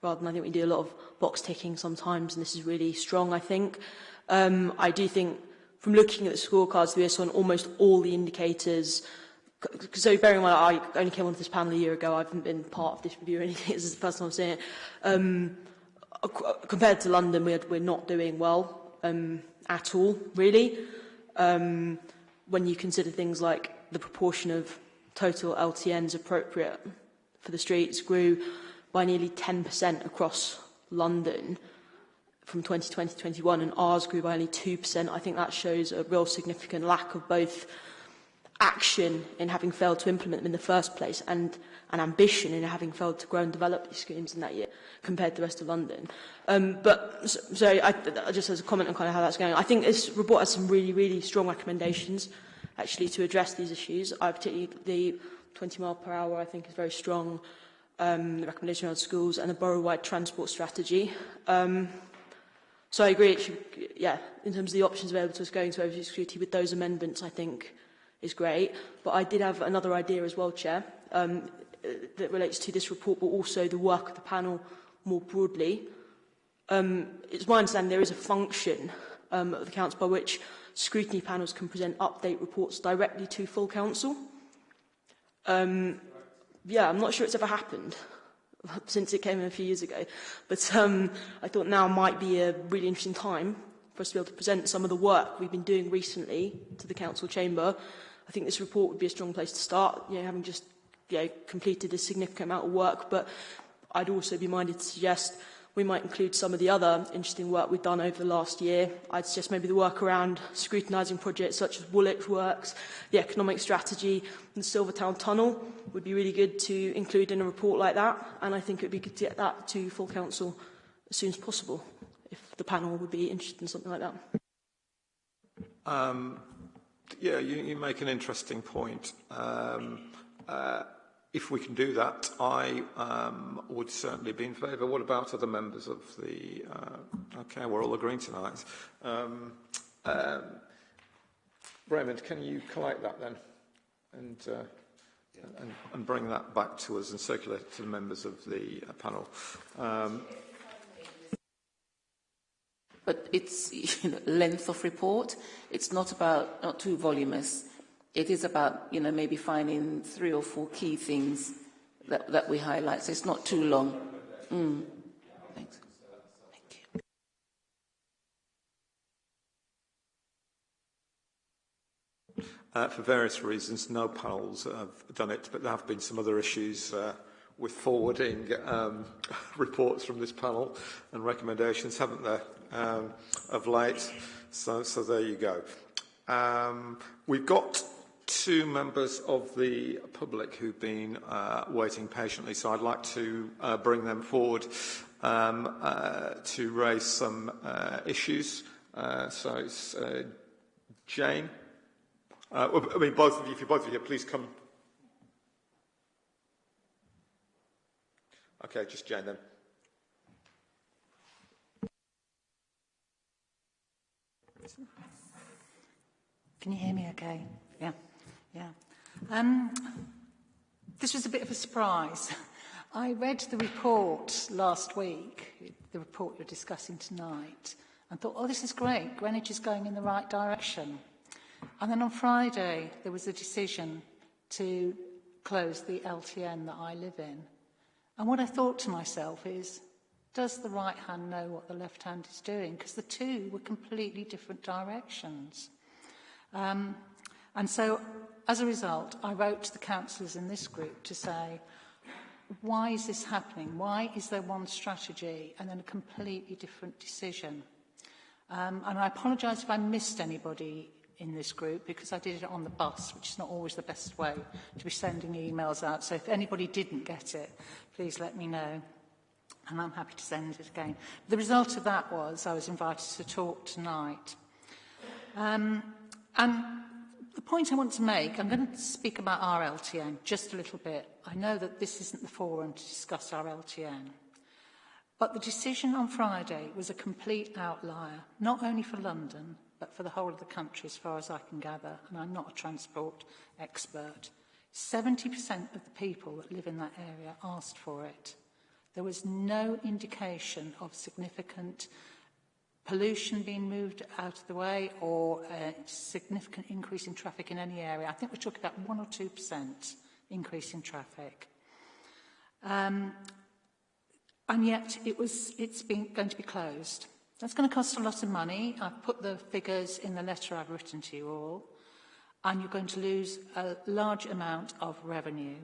rather than I think we do a lot of box ticking sometimes, and this is really strong, I think. Um, I do think from looking at the scorecards this on almost all the indicators so bearing in mind I only came onto this panel a year ago, I haven't been part of this review or anything, this is the first time I'm saying it. Um, compared to London, we're, we're not doing well um, at all, really. Um, when you consider things like the proportion of total LTNs appropriate for the streets grew by nearly 10% across London from 2020 to 21 and ours grew by only 2%. I think that shows a real significant lack of both action in having failed to implement them in the first place and an ambition in having failed to grow and develop these schemes in that year compared to the rest of London. Um, but so, so I, I just as a comment on kind of how that's going, I think this report has some really, really strong recommendations actually to address these issues. I particularly the 20 mile per hour I think is very strong, um, the recommendation around schools and the borough-wide transport strategy. Um, So I agree, should, yeah, in terms of the options available to us going to Overview Scrutiny with those amendments, I think is great. But I did have another idea as well, Chair, um, that relates to this report, but also the work of the panel more broadly. Um, it's my understanding there is a function um, of the Council by which scrutiny panels can present update reports directly to full Council. Um, yeah, I'm not sure it's ever happened since it came a few years ago. But um, I thought now might be a really interesting time for us to be able to present some of the work we've been doing recently to the Council Chamber. I think this report would be a strong place to start, you know, having just you know, completed a significant amount of work. But I'd also be minded to suggest we might include some of the other interesting work we've done over the last year. I'd suggest maybe the work around scrutinising projects such as Woolwich Works, the economic strategy and the Silvertown Tunnel would be really good to include in a report like that. And I think it would be good to get that to full council as soon as possible, if the panel would be interested in something like that. Um, yeah, you, you make an interesting point. Um, uh, if we can do that, I um, would certainly be in favour. What about other members of the... Uh, okay, we're all agreeing tonight. Um, um, Raymond, can you collect that then? And, uh, and, and bring that back to us and circulate it to the members of the uh, panel. Um, but it's you know, length of report. It's not about not too voluminous. It is about you know maybe finding three or four key things that, that we highlight. So it's not too long. Mm. Thanks. Thank you. Uh, for various reasons, no panels have done it, but there have been some other issues uh, with forwarding um, reports from this panel and recommendations, haven't there, um, of late? So, so there you go. Um, we've got two members of the public who've been uh, waiting patiently, so I'd like to uh, bring them forward um, uh, to raise some uh, issues. Uh, so it's uh, Jane. Uh, I mean, both of you, if you're both of you, please come. Okay, just Jane then. Can you hear me okay? Yeah, Yeah. Um, this was a bit of a surprise. I read the report last week, the report you're discussing tonight, and thought, oh, this is great. Greenwich is going in the right direction. And then on Friday, there was a decision to close the LTN that I live in. And what I thought to myself is, does the right hand know what the left hand is doing? Because the two were completely different directions. Um, and so As a result, I wrote to the councillors in this group to say, why is this happening? Why is there one strategy and then a completely different decision? Um, and I apologise if I missed anybody in this group because I did it on the bus, which is not always the best way to be sending emails out. So if anybody didn't get it, please let me know. And I'm happy to send it again. The result of that was I was invited to talk tonight. Um, and the point I want to make, I'm going to speak about our LTN just a little bit. I know that this isn't the forum to discuss our LTN. But the decision on Friday was a complete outlier, not only for London, but for the whole of the country as far as I can gather, and I'm not a transport expert. 70% of the people that live in that area asked for it. There was no indication of significant pollution being moved out of the way or a significant increase in traffic in any area. I think we're talking about 1 or 2% increase in traffic. Um, and yet it was, it's been, going to be closed. That's going to cost a lot of money. I've put the figures in the letter I've written to you all. And you're going to lose a large amount of revenue.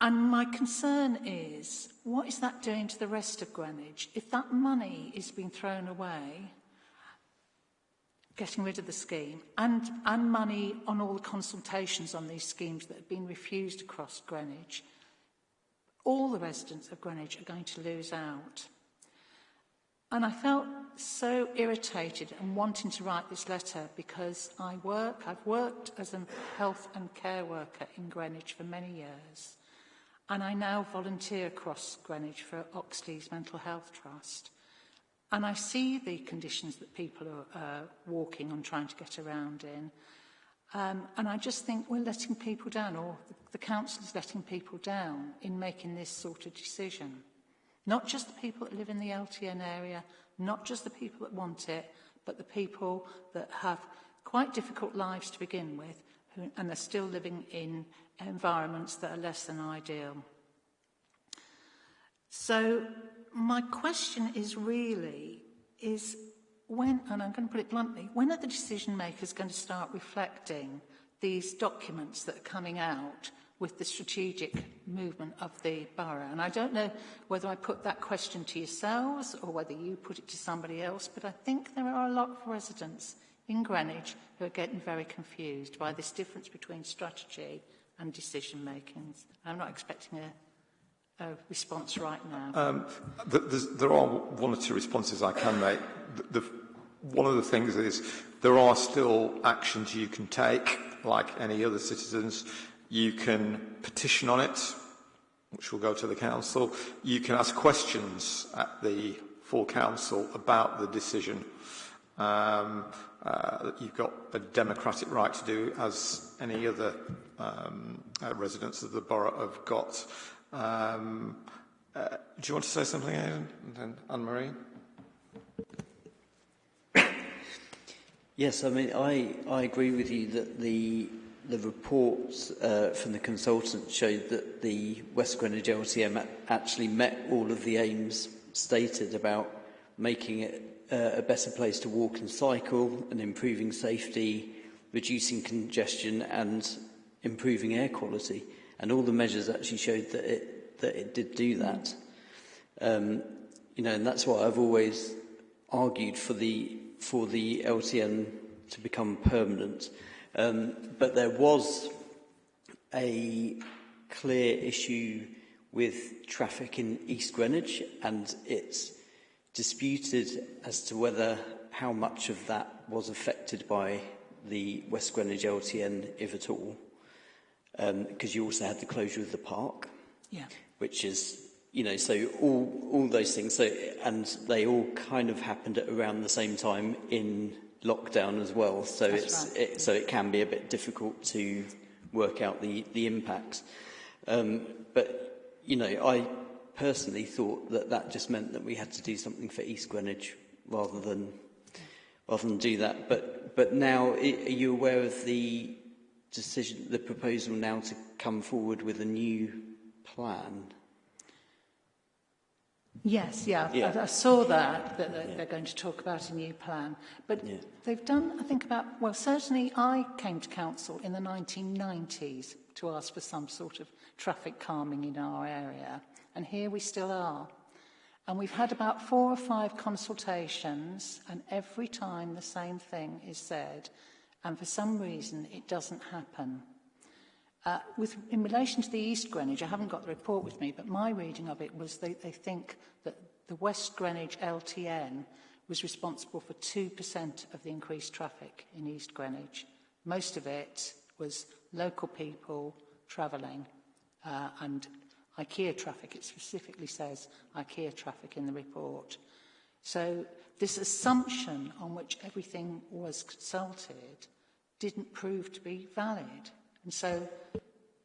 And my concern is, what is that doing to the rest of Greenwich? If that money is being thrown away, getting rid of the scheme, and, and money on all the consultations on these schemes that have been refused across Greenwich, all the residents of Greenwich are going to lose out. And I felt so irritated and wanting to write this letter because I work, I've worked as a health and care worker in Greenwich for many years. and I now volunteer across Greenwich for Oxley's Mental Health Trust. And I see the conditions that people are uh, walking and trying to get around in. Um, and I just think we're letting people down, or the, the council is letting people down in making this sort of decision. Not just the people that live in the LTN area, not just the people that want it, but the people that have quite difficult lives to begin with and are still living in environments that are less than ideal. So my question is really, is when, and I'm going to put it bluntly, when are the decision makers going to start reflecting these documents that are coming out with the strategic movement of the borough. And I don't know whether I put that question to yourselves or whether you put it to somebody else, but I think there are a lot of residents in Greenwich who are getting very confused by this difference between strategy and decision making. I'm not expecting a a response right now? Um, there are one or two responses I can make. The, the, one of the things is there are still actions you can take, like any other citizens. You can petition on it, which will go to the council. You can ask questions at the full council about the decision. Uh, Um, uh, you've got a democratic right to do as any other um, uh, residents of the borough have got. Um, uh, do you want to say something, Aidan? And then Anne-Marie? Yes, I mean, I, I agree with you that the, the reports uh, from the consultant showed that the West Greenwich LTN actually met all of the aims stated about making it uh, a better place to walk and cycle and improving safety, reducing congestion and improving air quality. And all the measures actually showed that it, that it did do that. Um, you know, and that's why I've always argued for the, for the LTN to become permanent. Um, but there was a clear issue with traffic in East Greenwich and its disputed as to whether how much of that was affected by the West Greenwich LTN, if at all, because um, you also had the closure of the park, yeah. which is, you know, so all, all those things, so, and they all kind of happened at around the same time in lockdown as well, so, That's it's, right. it, so it can be a bit difficult to work out the, the impacts. Um, but, you know, I personally thought that that just meant that we had to do something for East Greenwich rather than rather than do that. But but now, are you aware of the decision, the proposal now to come forward with a new plan? Yes, yeah, yeah. I, I saw that, that they're, yeah. they're going to talk about a new plan. But yeah. they've done, I think, about, well, certainly I came to council in the 1990s to ask for some sort of traffic calming in our area. And here we still are. And we've had about four or five consultations, and every time the same thing is said, and for some reason it doesn't happen. Uh, with, in relation to the East Greenwich, I haven't got the report with me, but my reading of it was they, they think that the West Greenwich LTN was responsible for 2% of the increased traffic in East Greenwich. Most of it was local people travelling uh, and IKEA traffic. It specifically says IKEA traffic in the report. So this assumption on which everything was consulted didn't prove to be valid. And so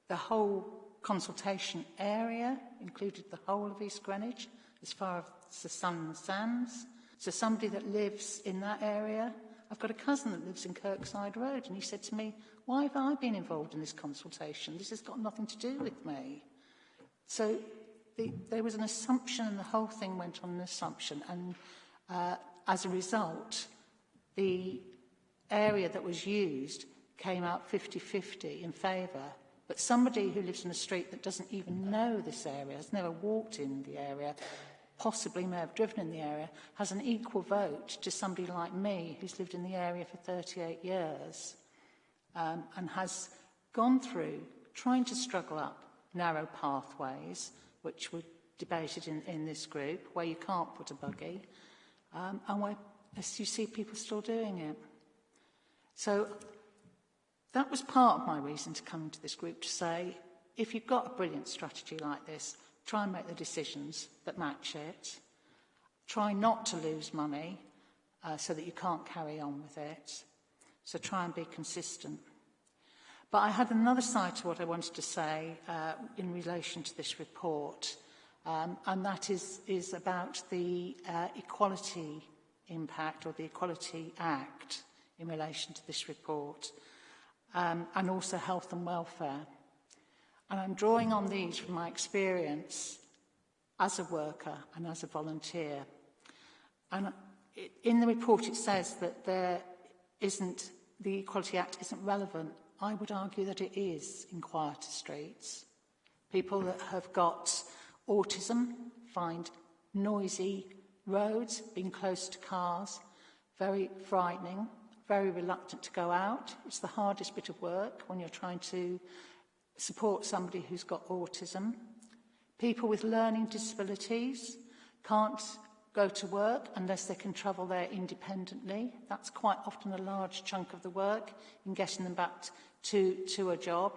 the whole consultation area included the whole of East Greenwich, as far as the Sun and Sands. So somebody that lives in that area, I've got a cousin that lives in Kirkside Road, and he said to me, why have I been involved in this consultation? This has got nothing to do with me. So the, there was an assumption and the whole thing went on an assumption. And uh, as a result, the area that was used came out 50-50 in favour. But somebody who lives in a street that doesn't even know this area, has never walked in the area, possibly may have driven in the area, has an equal vote to somebody like me who's lived in the area for 38 years um, and has gone through trying to struggle up narrow pathways, which were debated in, in this group, where you can't put a buggy, um, and where, as you see, people still doing it. So that was part of my reason to come to this group to say, if you've got a brilliant strategy like this, try and make the decisions that match it. Try not to lose money uh, so that you can't carry on with it. So try and be consistent. But I had another side to what I wanted to say uh, in relation to this report, um, and that is, is about the uh, equality impact or the Equality Act in relation to this report, um, and also health and welfare. And I'm drawing on these from my experience as a worker and as a volunteer. And it, in the report it says that there isn't, the Equality Act isn't relevant I would argue that it is in quieter streets. People that have got autism find noisy roads, being close to cars, very frightening, very reluctant to go out. It's the hardest bit of work when you're trying to support somebody who's got autism. People with learning disabilities can't go to work unless they can travel there independently. That's quite often a large chunk of the work in getting them back to, to a job.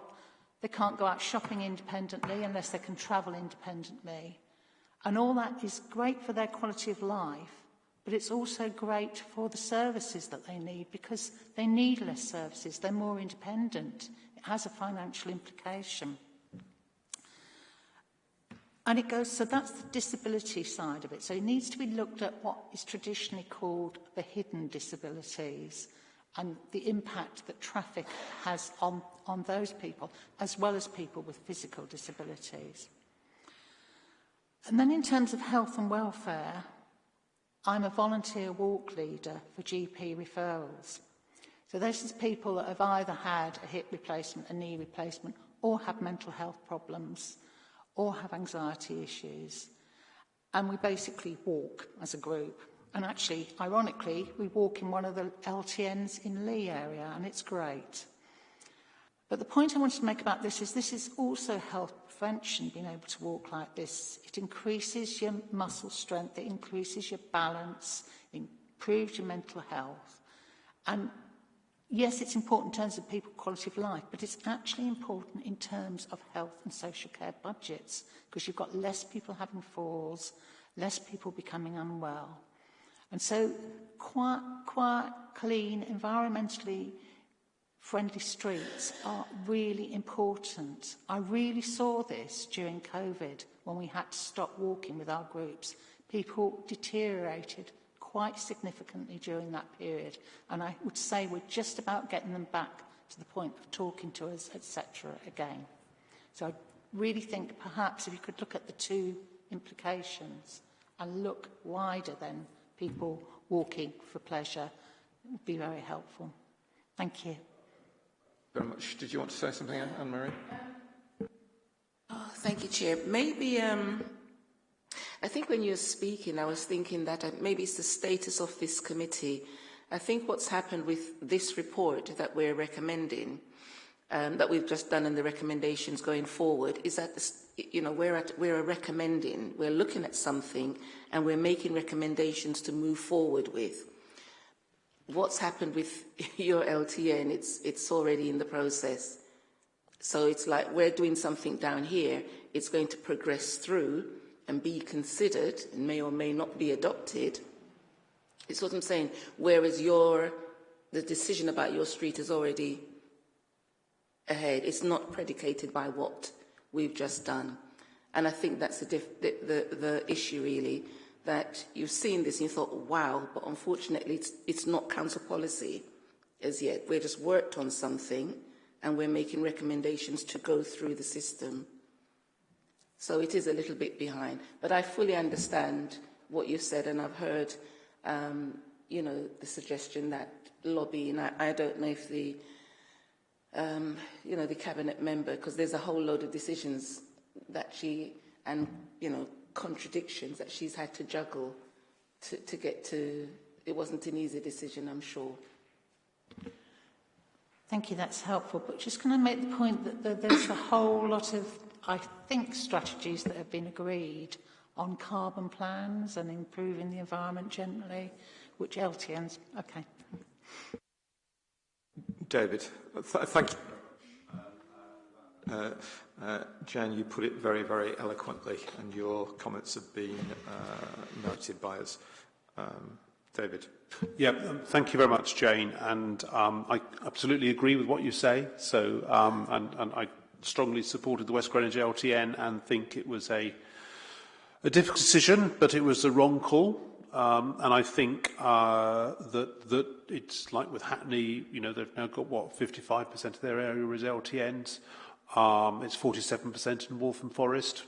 They can't go out shopping independently unless they can travel independently. And all that is great for their quality of life, but it's also great for the services that they need because they need less services, they're more independent. It has a financial implication. And it goes, so that's the disability side of it. So it needs to be looked at what is traditionally called the hidden disabilities and the impact that traffic has on, on those people, as well as people with physical disabilities. And then in terms of health and welfare, I'm a volunteer walk leader for GP referrals. So this is people that have either had a hip replacement, a knee replacement, or have mental health problems, or have anxiety issues. And we basically walk as a group. And actually, ironically, we walk in one of the LTNs in Lee area, and it's great. But the point I wanted to make about this is this is also health prevention, being able to walk like this. It increases your muscle strength, it increases your balance, improves your mental health. And yes, it's important in terms of people's quality of life, but it's actually important in terms of health and social care budgets, because you've got less people having falls, less people becoming unwell. And so quite, quite clean, environmentally friendly streets are really important. I really saw this during COVID when we had to stop walking with our groups. People deteriorated quite significantly during that period. And I would say we're just about getting them back to the point of talking to us, etc. again. So I really think perhaps if you could look at the two implications and look wider than people walking for pleasure, it would be very helpful. Thank you very much. Did you want to say something, Anne-Marie? Oh, thank you, Chair. Maybe, um, I think when you were speaking, I was thinking that uh, maybe it's the status of this committee. I think what's happened with this report that we're recommending, um, that we've just done and the recommendations going forward, is that, you know, we're, at, we're recommending, we're looking at something and we're making recommendations to move forward with what's happened with your LTN, it's, it's already in the process. So it's like we're doing something down here, it's going to progress through and be considered and may or may not be adopted. It's what I'm saying. Whereas your, the decision about your street is already ahead. It's not predicated by what we've just done. And I think that's the, the, the, the issue really that you've seen this and you thought, wow, but unfortunately it's, it's not council policy as yet. We're just worked on something and we're making recommendations to go through the system. So it is a little bit behind. But I fully understand what you said and I've heard, um, you know, the suggestion that lobbying, I, I don't know if the, um, you know, the cabinet member, because there's a whole load of decisions that she, and, you know, contradictions that she's had to juggle to, to get to. It wasn't an easy decision, I'm sure. Thank you, that's helpful. But just can I make the point that there's a whole lot of, I think, strategies that have been agreed on carbon plans and improving the environment generally, which LTNs, okay. David, th thank you. Uh, uh, Jan, you put it very, very eloquently, and your comments have been uh, noted by us. Um, David. Yeah, um, thank you very much, Jane. And um, I absolutely agree with what you say. So, um, and, and I strongly supported the West Greenwich LTN and think it was a, a difficult decision, but it was the wrong call. Um, and I think uh, that that it's like with Hackney, you know, they've now got what 55% of their area is LTNs. Um, it's 47% in Waltham Forest,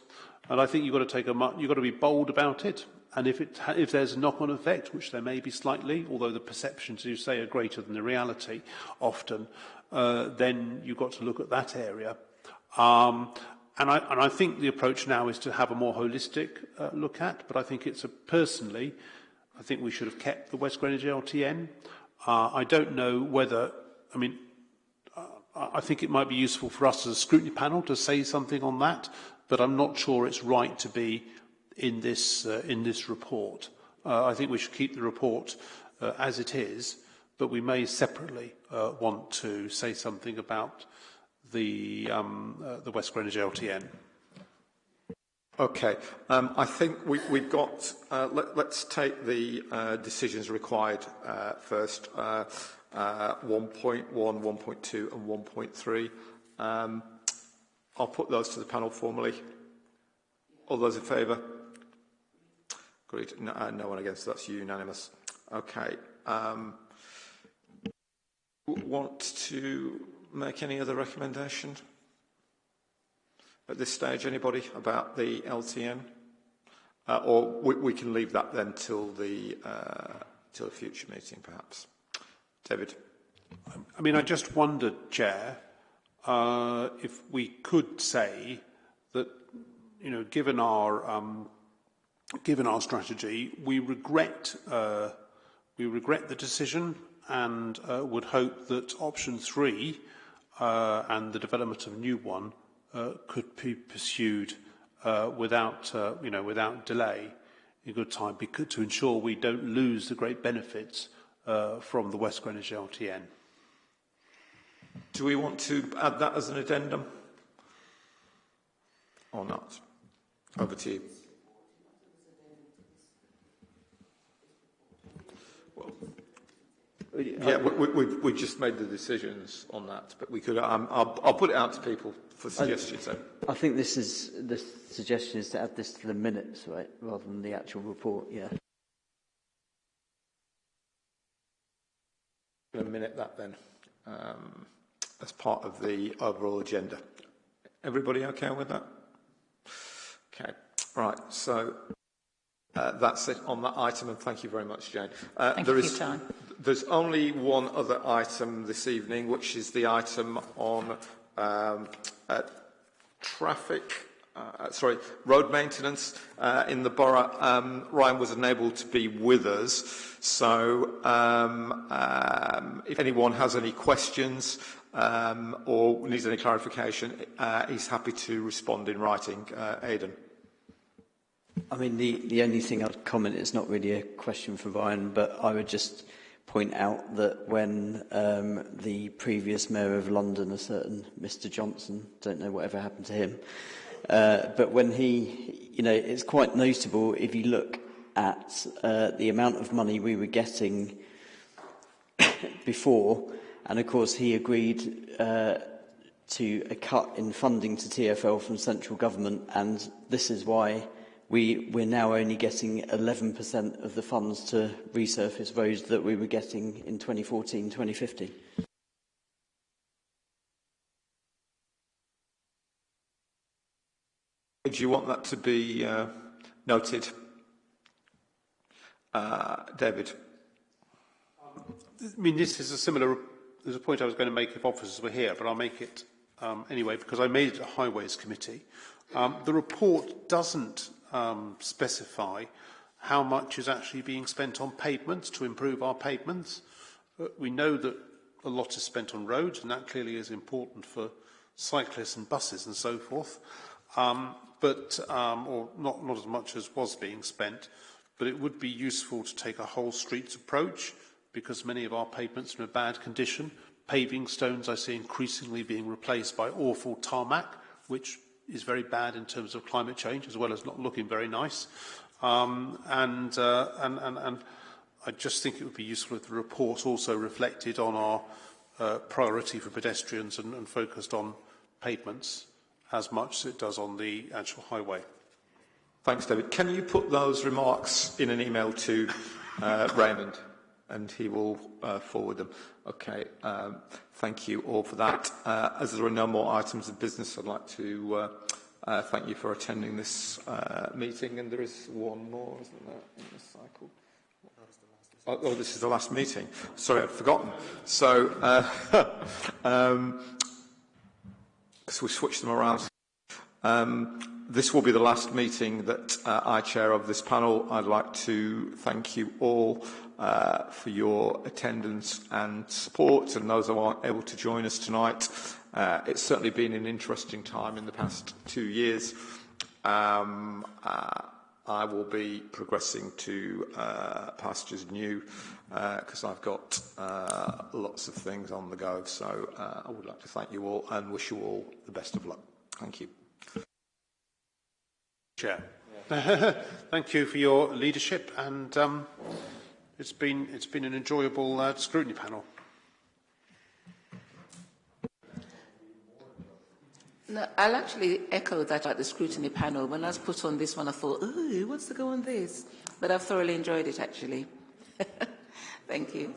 and I think you've got to take a you've got to be bold about it. And if it if there's a knock-on effect, which there may be slightly, although the perceptions you say are greater than the reality, often, uh, then you've got to look at that area. Um, and, I, and I think the approach now is to have a more holistic uh, look at, but I think it's a, personally, I think we should have kept the West Greenwich LTN. Uh, I don't know whether, I mean, I think it might be useful for us as a scrutiny panel to say something on that, but I'm not sure it's right to be in this, uh, in this report. Uh, I think we should keep the report uh, as it is, but we may separately uh, want to say something about the, um, uh, the West Greenwich LTN. Okay, um, I think we, we've got, uh, let, let's take the uh, decisions required uh, first, uh, uh, 1.1, 1.2 and 1.3. Um, I'll put those to the panel formally. All those in favour? Agreed. No, no one against. That's unanimous. Okay. Um, want to make any other recommendation at this stage? Anybody about the LTN? Uh, or we, we can leave that then till the uh, till future meeting, perhaps. David. I mean, I just wondered, Chair, uh, if we could say that, you know, given our um, given our strategy, we regret uh, we regret the decision and uh, would hope that option three uh, and the development of a new one uh, could be pursued uh, without uh, you know without delay in good time because, to ensure we don't lose the great benefits uh, from the West Greenwich LTN. Do we want to add that as an addendum? Or not? Over to you. Yeah, we, we, we just made the decisions on that, but we could. Um, I'll, I'll put it out to people for suggestions. I, I think this is the suggestion is to add this to the minutes, right, rather than the actual report. Yeah. A minute that then. Um, as part of the overall agenda. Everybody okay with that? Okay, right, so uh, that's it on that item, and thank you very much, Jane. Uh, thank there you is, for your time. There's only one other item this evening, which is the item on um, uh, traffic uh, sorry, road maintenance uh, in the borough. Um, Ryan was unable to be with us, so um, um, if anyone has any questions um, or needs any clarification, uh, he's happy to respond in writing. Uh, Aidan. I mean, the, the only thing I'd comment is not really a question for Ryan, but I would just point out that when um, the previous mayor of London, a certain Mr. Johnson, don't know whatever happened to him, uh, but when he, you know, it's quite notable if you look at uh, the amount of money we were getting before, and of course he agreed uh, to a cut in funding to TFL from central government, and this is why we, we're now only getting 11% of the funds to resurface roads that we were getting in 2014-2015. Do you want that to be uh, noted? Uh, David? I mean, this is a similar there's a point I was going to make if officers were here, but I'll make it um, anyway because I made it a Highways Committee. Um, the report doesn't um, specify how much is actually being spent on pavements to improve our pavements. Uh, we know that a lot is spent on roads, and that clearly is important for cyclists and buses and so forth, um, but um, or not, not as much as was being spent. But it would be useful to take a whole streets approach because many of our pavements are in a bad condition. Paving stones I see increasingly being replaced by awful tarmac, which is very bad in terms of climate change, as well as not looking very nice. Um, and, uh, and, and, and I just think it would be useful if the report also reflected on our uh, priority for pedestrians and, and focused on pavements as much as it does on the actual highway. Thanks, David. Can you put those remarks in an email to uh, Raymond? And he will uh, forward them. Okay, um, thank you all for that. Uh, as there are no more items of business, I'd like to uh, uh, thank you for attending this uh, meeting, and there is one more, isn't there, in this cycle? Oh, oh, this is the last meeting. Sorry, I'd forgotten. So, uh, um, so we switched them around. Um, this will be the last meeting that uh, I chair of this panel. I'd like to thank you all uh, for your attendance and support and those who aren't able to join us tonight. Uh, it's certainly been an interesting time in the past two years. Um, uh, I will be progressing to uh, pastures new because uh, I've got uh, lots of things on the go. So uh, I would like to thank you all and wish you all the best of luck. Thank you. Chair. Thank you for your leadership and um, It's been, it's been an enjoyable uh, scrutiny panel. No, I'll actually echo that at the scrutiny panel. When I was put on this one, I thought, ooh, what's the go on this? But I've thoroughly enjoyed it, actually. Thank you.